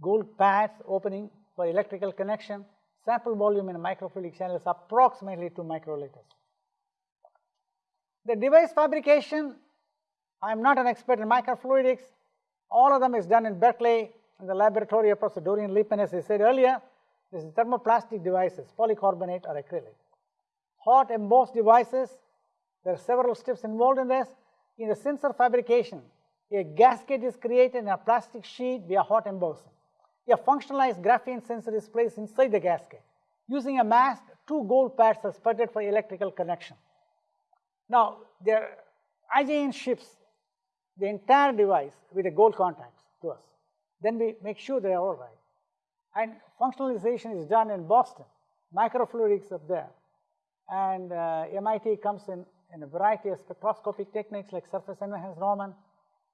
gold pads opening for electrical connection, sample volume in a microfluidic channel is approximately 2 microliters. The device fabrication, I am not an expert in microfluidics. All of them is done in Berkeley in the laboratory of Professor Dorian Liepmann, as I said earlier. This is thermoplastic devices, polycarbonate or acrylic. Hot embossed devices, there are several steps involved in this. In the sensor fabrication, a gasket is created in a plastic sheet via hot embossing. A functionalized graphene sensor is placed inside the gasket. Using a mask, two gold pads are sputtered for electrical connection. Now, there IJN ships the entire device with a gold contacts to us. Then we make sure they are all right. And functionalization is done in Boston. Microfluidics up there. And uh, MIT comes in, in a variety of spectroscopic techniques like surface enhanced Raman.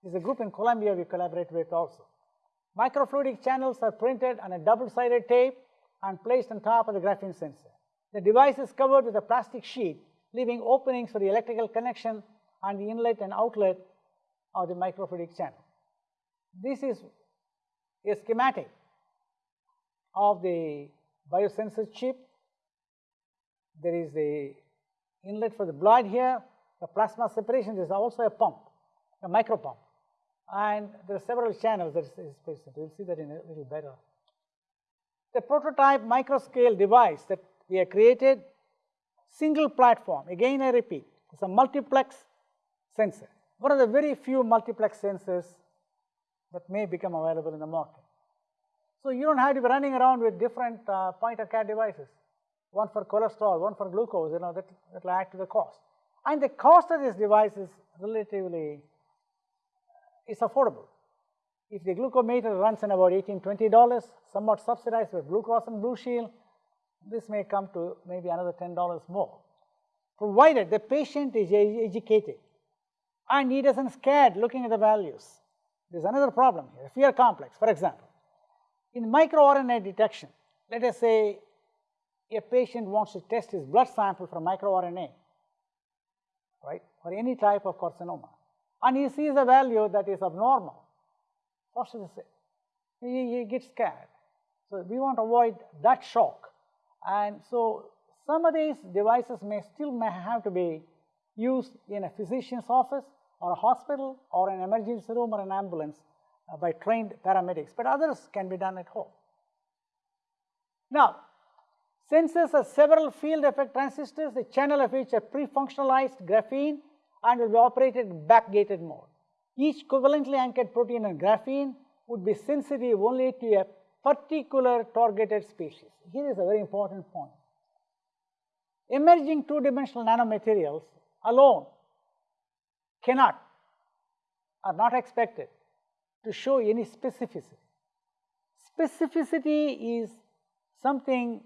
There's a group in Columbia we collaborate with also. Microfluidic channels are printed on a double-sided tape and placed on top of the graphene sensor. The device is covered with a plastic sheet, leaving openings for the electrical connection and the inlet and outlet of the microfluidic channel. This is a schematic of the biosensor chip. There is the inlet for the blood here, the plasma separation, is also a pump, a micro pump and there are several channels that is present. We'll see that in a little better. The prototype microscale device that we have created, single platform, again I repeat, it's a multiplex sensor. One of the very few multiplex sensors that may become available in the market. So you don't have to be running around with different uh, point of care devices, one for cholesterol, one for glucose, you know, that, will add to the cost. And the cost of this device is relatively is affordable. If the glucometer runs in about $18, $20, somewhat subsidized with Blue Cross and Blue Shield, this may come to maybe another $10 more. provided the patient is educated and he doesn't scared looking at the values. There's another problem here, fear complex. For example, in microRNA detection, let us say a patient wants to test his blood sample for microRNA, right, for any type of carcinoma, and he sees a value that is abnormal. What should he say? He, he gets scared. So we want to avoid that shock. And so some of these devices may still may have to be used in a physician's office or a hospital or an emergency room or an ambulance uh, by trained paramedics, but others can be done at home. Now, sensors are several field effect transistors, the channel of which are pre-functionalized graphene and will be operated in backgated mode. Each covalently anchored protein in graphene would be sensitive only to a particular targeted species. Here is a very important point. Emerging two-dimensional nanomaterials alone cannot, are not expected to show any specificity. Specificity is something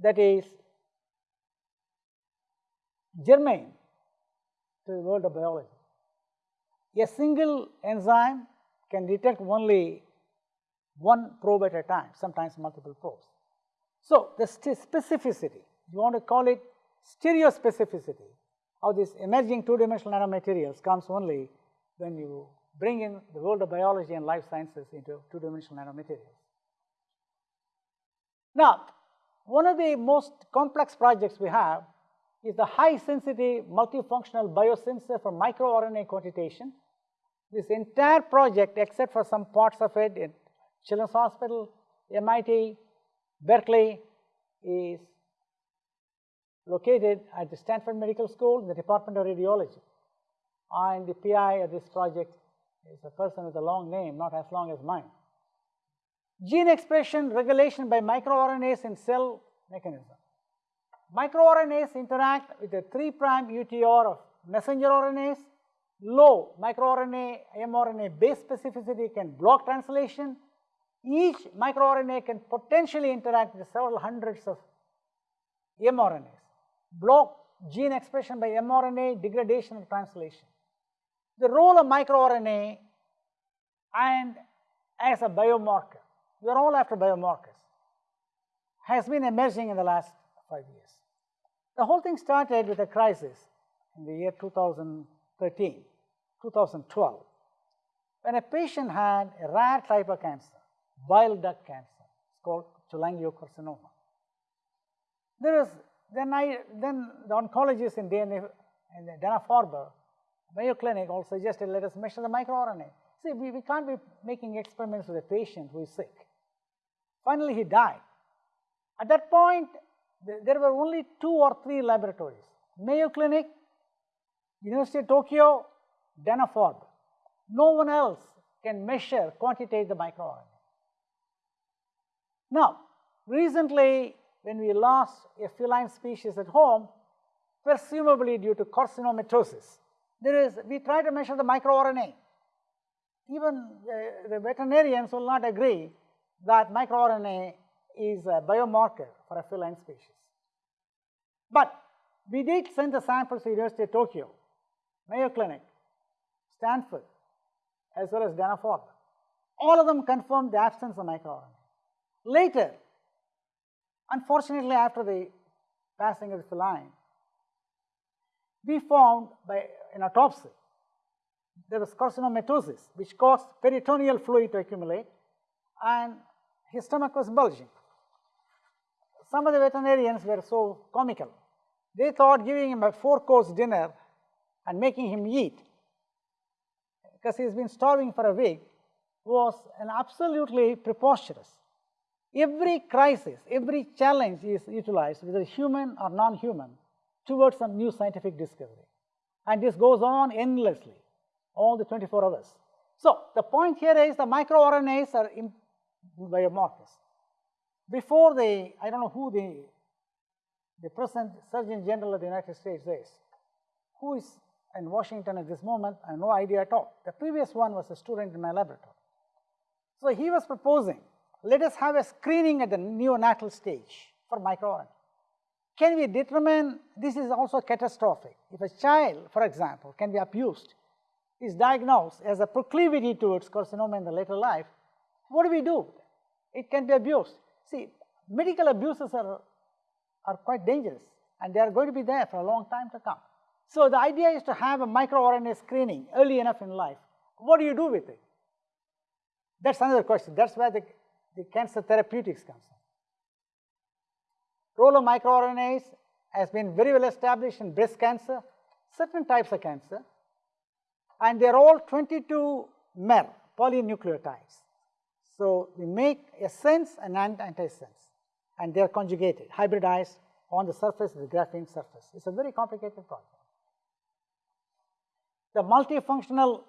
that is germane to the world of biology. A single enzyme can detect only one probe at a time, sometimes multiple probes. So, the specificity, you want to call it stereospecificity of these emerging two-dimensional nanomaterials comes only when you bring in the world of biology and life sciences into two-dimensional nanomaterials. Now, one of the most complex projects we have is the high sensitivity multifunctional biosensor for microRNA quantitation. This entire project, except for some parts of it in Children's Hospital, MIT, Berkeley, is located at the Stanford Medical School in the Department of Radiology. And the PI of this project is a person with a long name, not as long as mine. Gene expression regulation by microRNAs in cell mechanism. MicroRNAs interact with the 3' UTR of messenger RNAs. Low microRNA mRNA base specificity can block translation. Each microRNA can potentially interact with several hundreds of mRNAs. Block gene expression by mRNA degradation and translation. The role of microRNA and as a biomarker we are all after biomarkers, has been emerging in the last five years. The whole thing started with a crisis in the year 2013, 2012, when a patient had a rare type of cancer, bile duct cancer, it's called cholangiocarcinoma. There is, then I, then the oncologist in DNA, in Dana-Farber, Mayo Clinic also suggested let us measure the microRNA. See, we, we can't be making experiments with a patient who is sick. Finally, he died. At that point, there were only two or three laboratories, Mayo Clinic, University of Tokyo, Dana-Farber. No one else can measure, quantitate the microRNA. Now, recently, when we lost a feline species at home, presumably due to carcinomatosis, there is, we try to measure the microRNA. Even uh, the veterinarians will not agree that microRNA is a biomarker for a feline species. But we did send the samples to University of Tokyo, Mayo Clinic, Stanford, as well as Dana-Farber. All of them confirmed the absence of microRNA. Later, unfortunately after the passing of the feline, we found by an autopsy there was carcinomatosis which caused peritoneal fluid to accumulate and his stomach was bulging. Some of the veterinarians were so comical. They thought giving him a four course dinner and making him eat, because he's been starving for a week, was an absolutely preposterous. Every crisis, every challenge is utilized, whether human or non-human, towards some new scientific discovery. And this goes on endlessly, all the 24 hours. So the point here is the microRNAs are biomarkers. Before the, I don't know who the, the present Surgeon General of the United States is, who is in Washington at this moment, I have no idea at all. The previous one was a student in my laboratory. So he was proposing, let us have a screening at the neonatal stage for microRNA. can we determine, this is also catastrophic. If a child, for example, can be abused, is diagnosed as a proclivity towards carcinoma in the later life, what do we do? It can be abused. See, medical abuses are, are quite dangerous and they are going to be there for a long time to come. So the idea is to have a microRNA screening early enough in life. What do you do with it? That's another question. That's where the, the cancer therapeutics comes in. Role of microRNAs has been very well established in breast cancer, certain types of cancer, and they're all 22 mer polynucleotides. So we make a sense and an antisense, and they're conjugated, hybridized on the surface of the graphene surface. It's a very complicated process. The multifunctional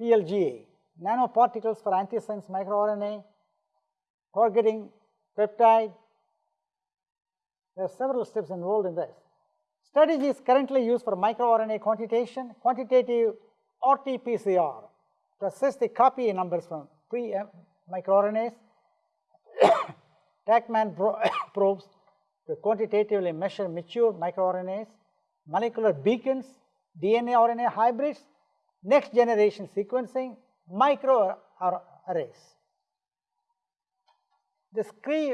PLGA, nanoparticles for antisense microRNA, targeting peptide, there are several steps involved in this. Strategy is currently used for microRNA quantitation, quantitative RT-PCR to assess the copy numbers from pre-microRNAs, TaqMan probes to quantitatively measure mature microRNAs, molecular beacons, DNA RNA hybrids, next generation sequencing, micro arrays. The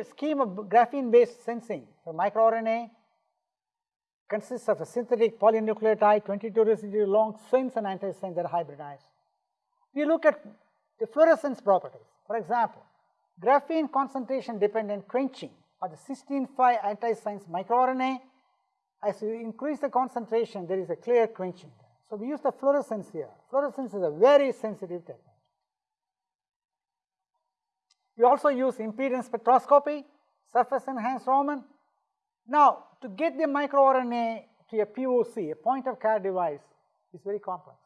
scheme of graphene-based sensing for microRNA consists of a synthetic polynucleotide, 22 residue long sense and antisense that are hybridized. We look at the fluorescence properties. For example, graphene concentration dependent quenching of the cyanine-5 antisense microRNA. As you increase the concentration, there is a clear quenching. So we use the fluorescence here. Fluorescence is a very sensitive technique. We also use impedance spectroscopy, surface enhanced Raman. Now, to get the microRNA to a POC, a point of care device, is very complex.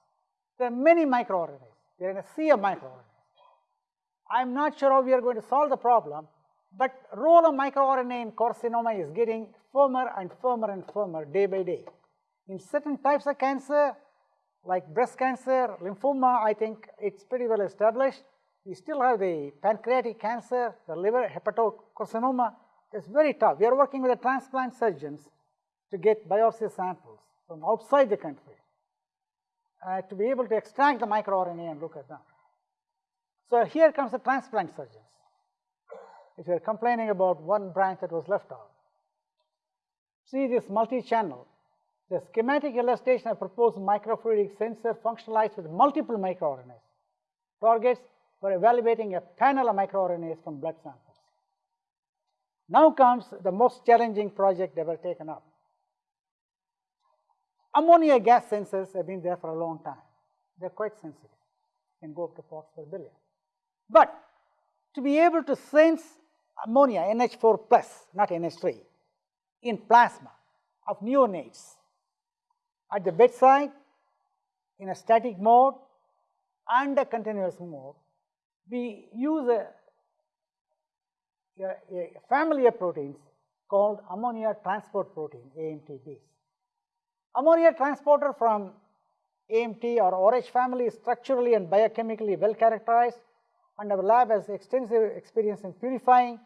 There are many microRNAs. They are in a sea of microRNAs. I'm not sure how we are going to solve the problem, but role of microRNA in carcinoma is getting firmer and firmer and firmer day by day. In certain types of cancer, like breast cancer, lymphoma, I think it's pretty well established. We still have the pancreatic cancer, the liver hepatocarcinoma. It's very tough. We are working with the transplant surgeons to get biopsy samples from outside the country uh, to be able to extract the microRNA and look at them. So here comes the transplant surgeons. If you're complaining about one branch that was left out. See this multi-channel. The schematic illustration of proposed microfluidic sensor functionalized with multiple microRNAs. Targets for evaluating a panel of microRNAs from blood samples. Now comes the most challenging project ever taken up. Ammonia gas sensors have been there for a long time. They're quite sensitive, can go up to parts per billion. But to be able to sense ammonia, NH4 plus, not NH3, in plasma of neonates at the bedside, in a static mode and a continuous mode, we use a, a, a, family of proteins called ammonia transport protein, AMTBs. Ammonia transporter from AMT or ORH family is structurally and biochemically well characterized and our lab has extensive experience in purifying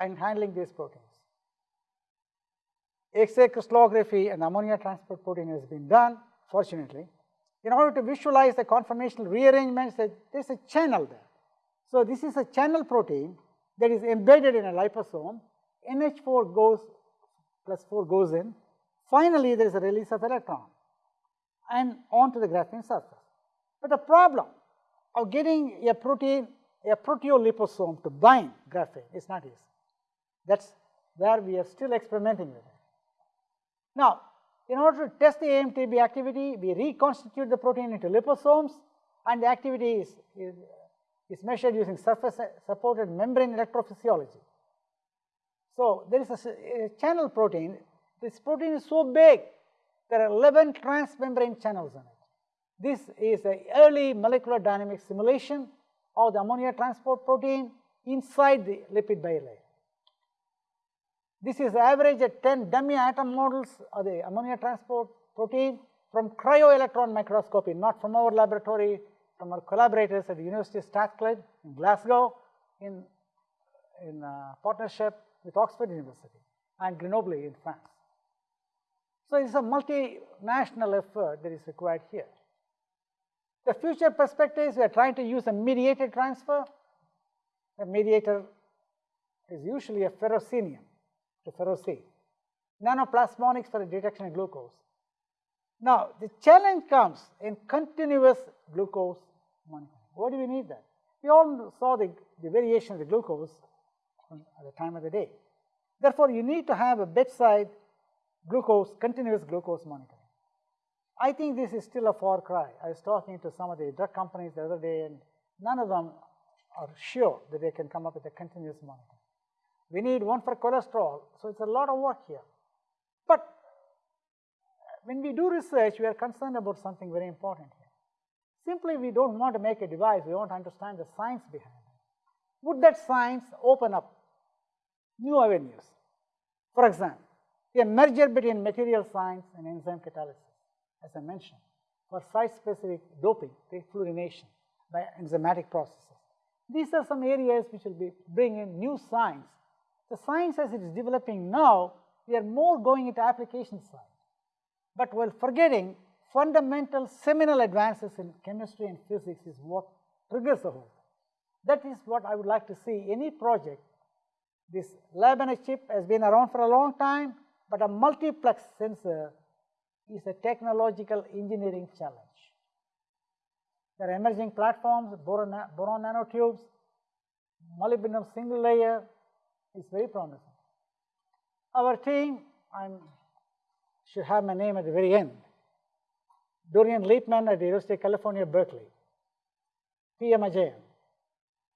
and handling these proteins. X-ray crystallography and ammonia transport protein has been done, fortunately. In order to visualize the conformational rearrangements, there is a channel there. So this is a channel protein that is embedded in a liposome. NH4 goes, plus 4 goes in. Finally, there is a release of electron and onto the graphene surface. But the problem of getting a protein, a proteoliposome to bind graphene is not easy. That's where we are still experimenting with it. Now, in order to test the AMTB activity, we reconstitute the protein into liposomes and the activity is, is, is measured using surface supported membrane electrophysiology. So, there is a, a, channel protein. This protein is so big, there are 11 transmembrane channels in it. This is an early molecular dynamic simulation of the ammonia transport protein inside the lipid bilayer. This is average at 10 dummy atom models of the ammonia transport protein from cryo-electron microscopy, not from our laboratory, from our collaborators at the University of Strathclyde in Glasgow in, in uh, partnership with Oxford University. and Grenoble in France. So it's a multinational effort that is required here. The future perspectives, we are trying to use a mediated transfer. The mediator is usually a ferrocenium to ferrocene. Nanoplasmonics for the detection of glucose. Now, the challenge comes in continuous glucose monitoring. Why do we need that? We all saw the, the variation of the glucose at the time of the day. Therefore, you need to have a bedside glucose, continuous glucose monitoring. I think this is still a far cry. I was talking to some of the drug companies the other day, and none of them are sure that they can come up with a continuous monitoring. We need one for cholesterol, so it's a lot of work here. But when we do research, we are concerned about something very important here. Simply, we don't want to make a device, we want to understand the science behind it. Would that science open up new avenues? For example, a merger between material science and enzyme catalysis, as I mentioned, for site-specific doping, fluorination by enzymatic processes. These are some areas which will be bring in new science. The science as it is developing now, we are more going into application side, but while forgetting fundamental seminal advances in chemistry and physics is what triggers the whole. That is what I would like to see any project. This lab and a chip has been around for a long time, but a multiplex sensor is a technological engineering challenge. There are emerging platforms, boron, boron nanotubes, molybdenum single layer is very promising. Our team, I should have my name at the very end. Dorian Liepmann at the University of California, Berkeley. P.M. Ajayan,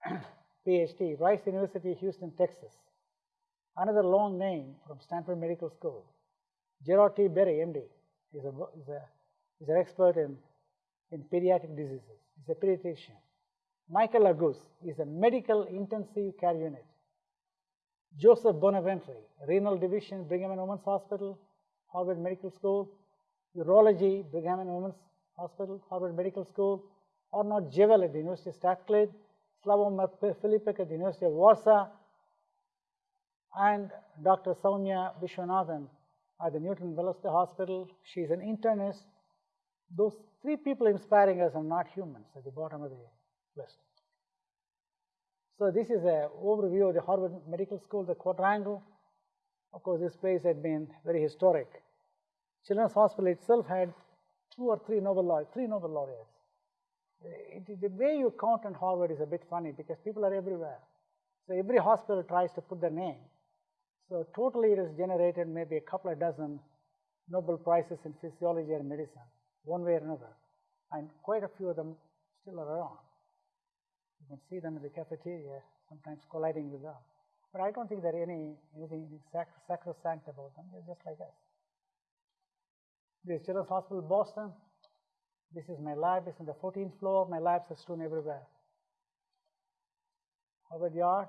PhD, Rice University, Houston, Texas. Another long name from Stanford Medical School. Gerard T. Berry, MD, is, a, is, a, is an expert in, in pediatric diseases. He's a pediatrician. Michael Agus is a medical intensive care unit. Joseph Bonventre, Renal Division, Brigham and Women's Hospital, Harvard Medical School, Urology, Brigham and Women's Hospital, Harvard Medical School, Arnold Javelle at the University of Strathclyde, Slavomir Filipek at the University of Warsaw, and Dr. Soumya Vishwanathan at the Newton Wellesley Hospital. She's an internist. Those three people inspiring us are not humans at the bottom of the list. So this is an overview of the Harvard Medical School, the quadrangle. Of course, this place had been very historic. Children's Hospital itself had two or three Nobel laureates, three Nobel laureates. It, the way you count in Harvard is a bit funny because people are everywhere. So every hospital tries to put their name. So totally it has generated maybe a couple of dozen Nobel Prizes in physiology and medicine, one way or another. And quite a few of them still are around. You can see them in the cafeteria, sometimes colliding with them. But I don't think there any anything sacrosanct about them. They're just like us. This is Children's Hospital, Boston. This is my lab. It's on the 14th floor. My labs are strewn everywhere. Harvard Yard.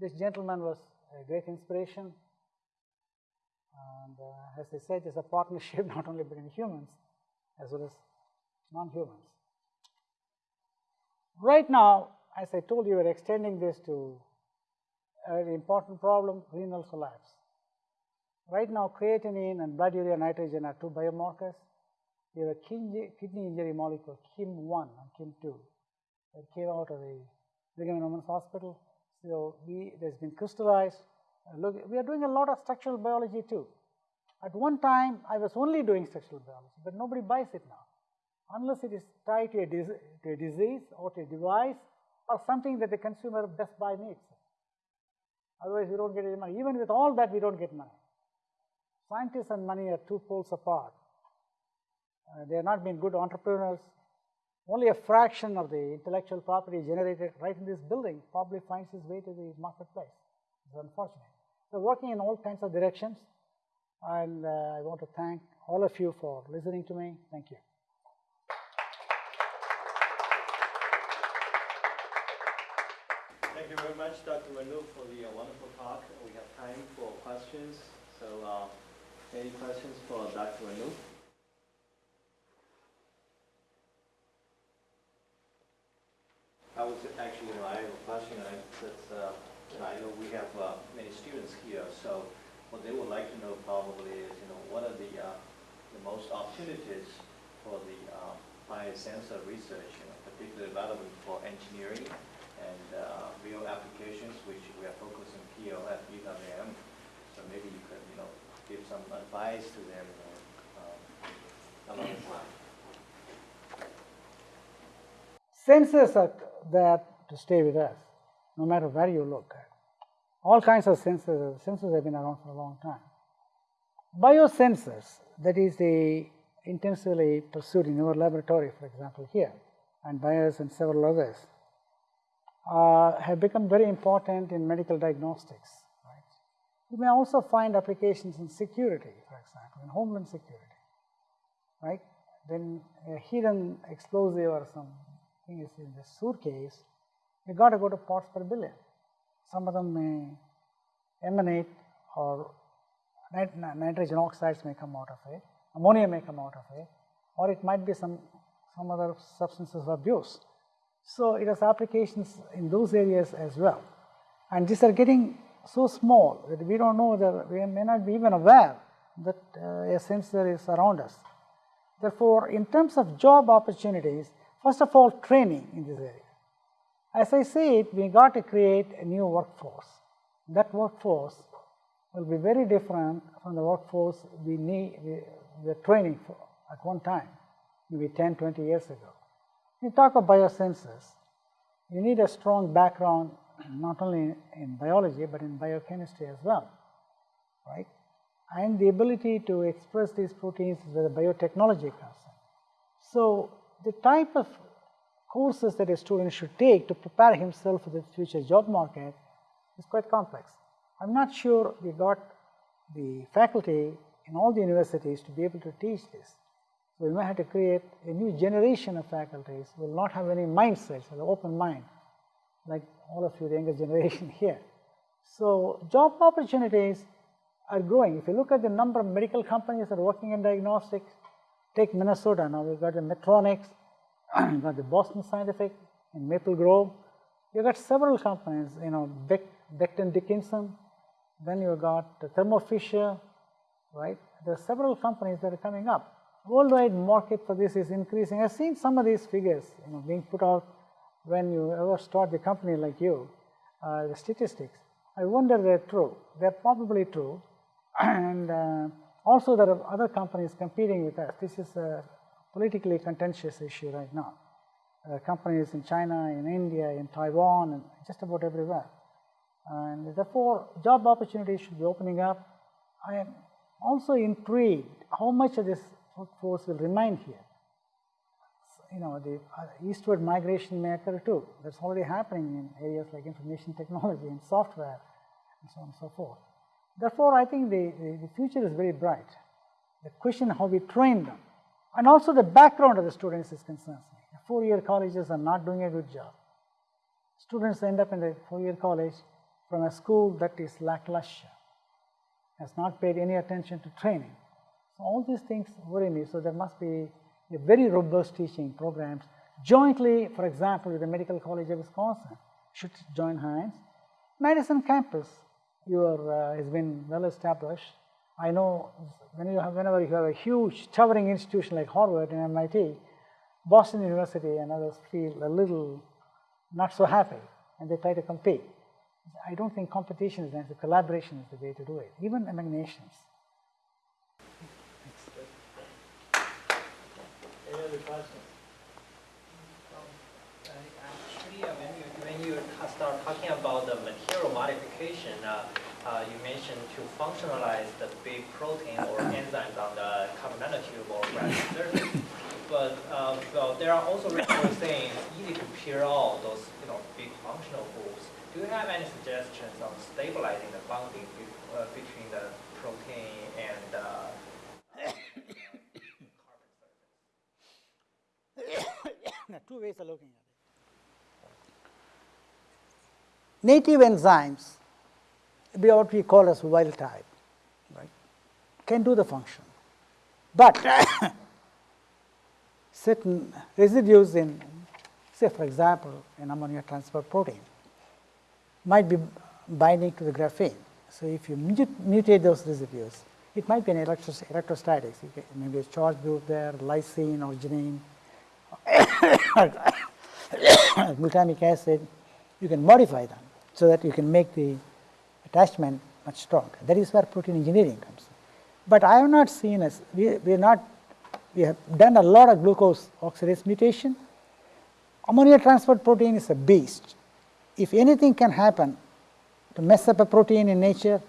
This gentleman was a great inspiration. And uh, as I said, it's a partnership not only between humans as well as non-humans. Right now, as I told you, we're extending this to an important problem, renal collapse. Right now, creatinine and blood urea nitrogen are two biomarkers. We have a kidney injury molecule, KIM1 and KIM2, that came out of the Brigham and Women's Hospital. So we, it has been crystallized. Look, we are doing a lot of structural biology too. At one time, I was only doing structural biology, but nobody buys it now. Unless it is tied to a, to a disease or to a device or something that the consumer Best Buy needs. Otherwise, we don't get any money. Even with all that, we don't get money. Scientists and money are two poles apart. Uh, they have not been good entrepreneurs. Only a fraction of the intellectual property generated right in this building probably finds its way to the marketplace. It's unfortunate. They're working in all kinds of directions, and uh, I want to thank all of you for listening to me. Thank you. Thank you very much, Dr. Renu, for the uh, wonderful talk. We have time for questions. So, uh, any questions for Dr. Renu? I was actually, you know, I have a question. I, that, uh, I know we have uh, many students here, so what they would like to know probably is, you know, what are the, uh, the most opportunities for the uh, biosensor research, you know, particularly relevant for engineering and uh, real applications, which we are focusing at UWM. So maybe you could, you know, give some advice to them, um. Sensors are there to stay with us, no matter where you look at. All kinds of sensors, sensors have been around for a long time. Biosensors, that is the intensively pursued in your laboratory, for example, here, and Bayers and several others, uh, have become very important in medical diagnostics. Right? You may also find applications in security, for example, in homeland security, right? When a hidden explosive or some thing is in the suitcase, you got to go to parts per billion. Some of them may emanate or nit nitrogen oxides may come out of it, ammonia may come out of it, or it might be some, some other substances of abuse. So, it has applications in those areas as well. And these are getting so small that we do not know that we may not be even aware that uh, a sensor is around us. Therefore, in terms of job opportunities, first of all training in this area. As I said, we got to create a new workforce. That workforce will be very different from the workforce we need, we were training for at one time, maybe 10, 20 years ago. You talk of biosensors, you need a strong background not only in biology, but in biochemistry as well, right? And the ability to express these proteins is where the biotechnology comes in. So, the type of courses that a student should take to prepare himself for the future job market is quite complex. I am not sure we got the faculty in all the universities to be able to teach this. We may have to create a new generation of faculties who will not have any mindsets, an open mind, like all of you, the younger generation here. So, job opportunities are growing. If you look at the number of medical companies that are working in diagnostics, take Minnesota now, we've got the Medtronics, we've got the Boston Scientific in Maple Grove. You've got several companies, you know, Beck, Becton Dickinson, then you've got Thermo Fisher, right? There are several companies that are coming up worldwide market for this is increasing. I've seen some of these figures you know, being put out when you ever start the company like you, uh, the statistics. I wonder they're true. They're probably true. and uh, also there are other companies competing with us. This is a politically contentious issue right now. Uh, companies in China, in India, in Taiwan, and just about everywhere. And therefore, job opportunities should be opening up. I am also intrigued how much of this workforce will remain here. You know, the uh, eastward migration may occur too. That's already happening in areas like information technology and software and so on and so forth. Therefore, I think the, the, the future is very bright. The question how we train them and also the background of the students is concerns me. Four-year colleges are not doing a good job. Students end up in the four-year college from a school that is lackluster, has not paid any attention to training. All these things worry me. So, there must be a very robust teaching programs jointly, for example, with the Medical College of Wisconsin should join hands. Madison campus your, uh, has been well established. I know when you have, whenever you have a huge towering institution like Harvard and MIT, Boston University and others feel a little not so happy and they try to compete. I don't think competition is the collaboration is the way to do it, even among nations. Any other questions? Actually, uh, when you, when you start talking about the material modification, uh, uh, you mentioned to functionalize the big protein or enzymes on the carbon nanotube or graphene surface. But uh, well, there are also reports saying it's easy to peel out those you know big functional groups. Do you have any suggestions on stabilizing the bonding be, uh, between the protein and two ways of looking at it. Native enzymes, be what we call as wild type, right, can do the function. But certain residues in, say for example, an ammonia transport protein might be binding to the graphene. So if you mutate those residues, it might be an electros- electrostatics. Maybe a charge group there, lysine or arginine, glutamic acid. You can modify them so that you can make the attachment much stronger. That is where protein engineering comes. But I have not seen as we we are not we have done a lot of glucose oxidase mutation. Ammonia transport protein is a beast. If anything can happen to mess up a protein in nature,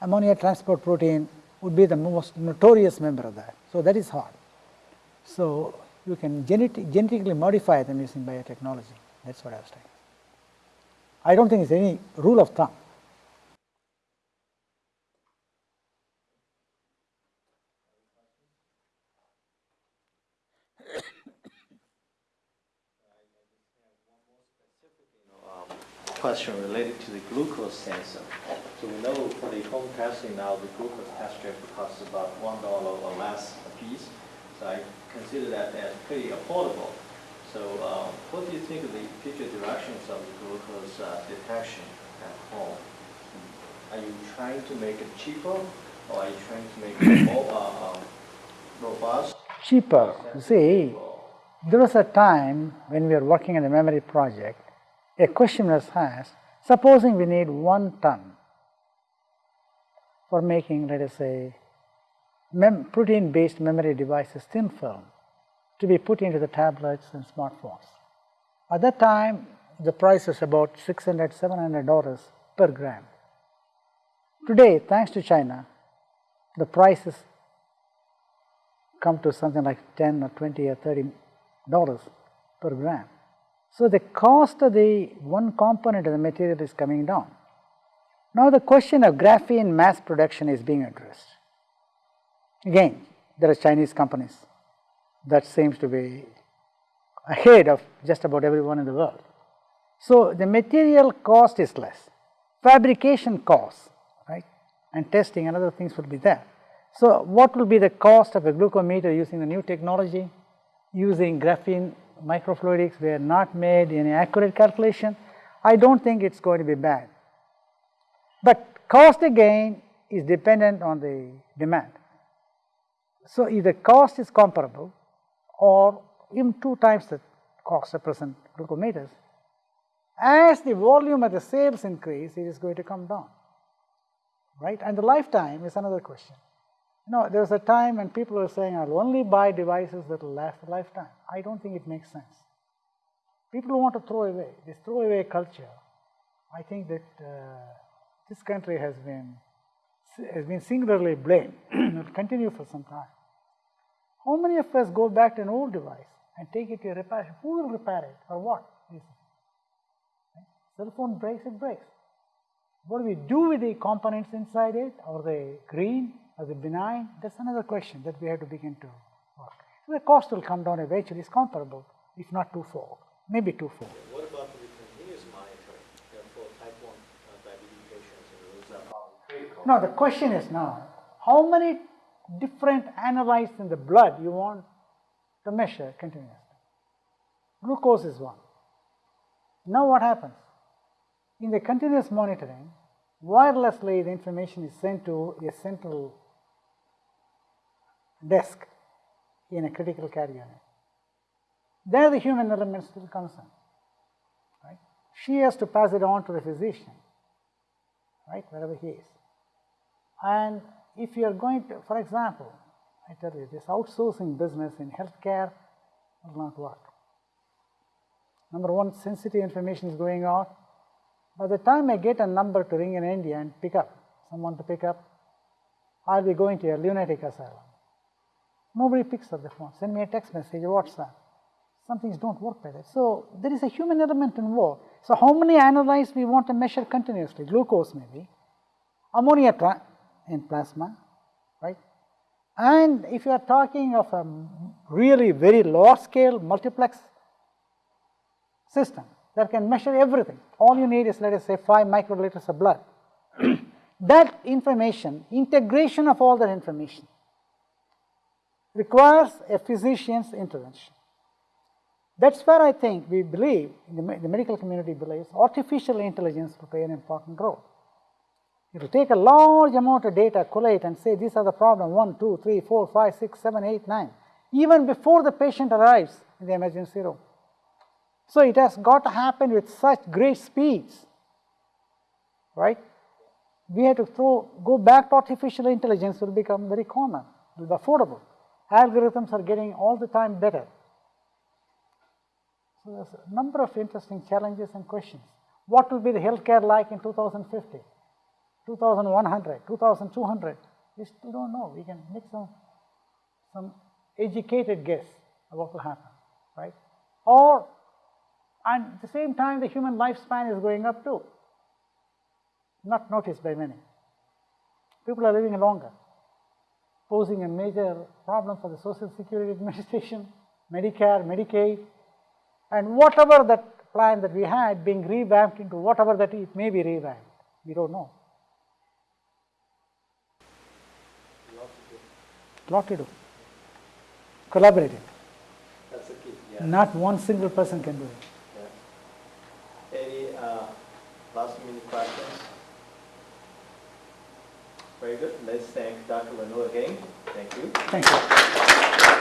ammonia transport protein would be the most notorious member of that. So that is hard. So you can genetic, genetically modify them using biotechnology. That's what I was saying. I don't think it's any rule of thumb. question related to the glucose sensor. So we know for the home testing now, the glucose test strip costs about one dollar or less a piece. So I consider that as pretty affordable. So uh, what do you think of the future directions of the glucose uh, detection at home? Are you trying to make it cheaper, or are you trying to make it more uh, um, robust? Cheaper. See, there was a time when we were working on the memory project, a question was asked, supposing we need one ton for making, let us say, protein-based memory devices, thin film, to be put into the tablets and smartphones. At that time, the price was about 600 $700 per gram. Today, thanks to China, the prices come to something like 10 or 20 or 30 dollars per gram. So the cost of the one component of the material is coming down. Now the question of graphene mass production is being addressed. Again, there are Chinese companies that seems to be ahead of just about everyone in the world. So the material cost is less, fabrication cost right, and testing and other things will be there. So what will be the cost of a glucometer using the new technology? Using graphene microfluidics, we have not made any accurate calculation. I don't think it's going to be bad. But cost again is dependent on the demand. So either cost is comparable or even two times the cost of present glucometers. As the volume of the sales increase, it is going to come down, right? And the lifetime is another question. You know, there was a time when people were saying, I'll only buy devices that will last a lifetime. I don't think it makes sense. People want to throw away, this throwaway culture. I think that uh, this country has been has been singularly blamed. it will continue for some time. How many of us go back to an old device and take it to a repair? shop? Who will repair it or what? Right? Cell phone breaks, it breaks. What do we do with the components inside it? Are they green? Are they benign? That's another question that we have to begin to work. So the cost will come down eventually. It's comparable, if not twofold, maybe twofold. What about the continuous monitoring for type 1 diabetes patients? Is that probably critical? Now the question is now, how many different analytes in the blood you want to measure continuously? Glucose is one. Now what happens? In the continuous monitoring, wirelessly the information is sent to a central desk in a critical care unit. There the human element still comes in. Right? She has to pass it on to the physician, right, wherever he is. And if you are going to, for example, I tell you, this outsourcing business in healthcare will not work. Number one, sensitive information is going out. By the time I get a number to ring in India and pick up, someone to pick up, I'll be going to a lunatic asylum. Nobody picks up the phone. Send me a text message WhatsApp. Some things don't work like that. So there is a human element involved. So how many analytes we want to measure continuously? Glucose maybe, ammonia in plasma, right? And if you are talking of a really very large scale multiplex system that can measure everything, all you need is let us say 5 microliters of blood. that information, integration of all that information requires a physician's intervention. That's where I think we believe, the, medical community believes, artificial intelligence will play an important role. It will take a large amount of data, collate and say these are the problem, one, two, three, four, five, six, seven, eight, nine, even before the patient arrives in the emergency room. So it has got to happen with such great speeds, right? We have to throw, go back to artificial intelligence will become very common, will be affordable. Algorithms are getting all the time better. So there's a number of interesting challenges and questions. What will be the healthcare like in 2050, 2100, 2200? We still don't know. We can make some, some educated guess of what will happen, right? Or, and at the same time, the human lifespan is going up too. Not noticed by many. People are living longer, posing a major problem for the Social Security Administration, Medicare, Medicaid, and whatever that plan that we had being revamped into whatever that it may be revamped. We don't know. Lot to do. Collaborating. That's the key, yeah. Not one single person can do it. yeah. Any uh, last minute questions? Very good. Let's thank Dr. Renaud again. Thank you. Thank you.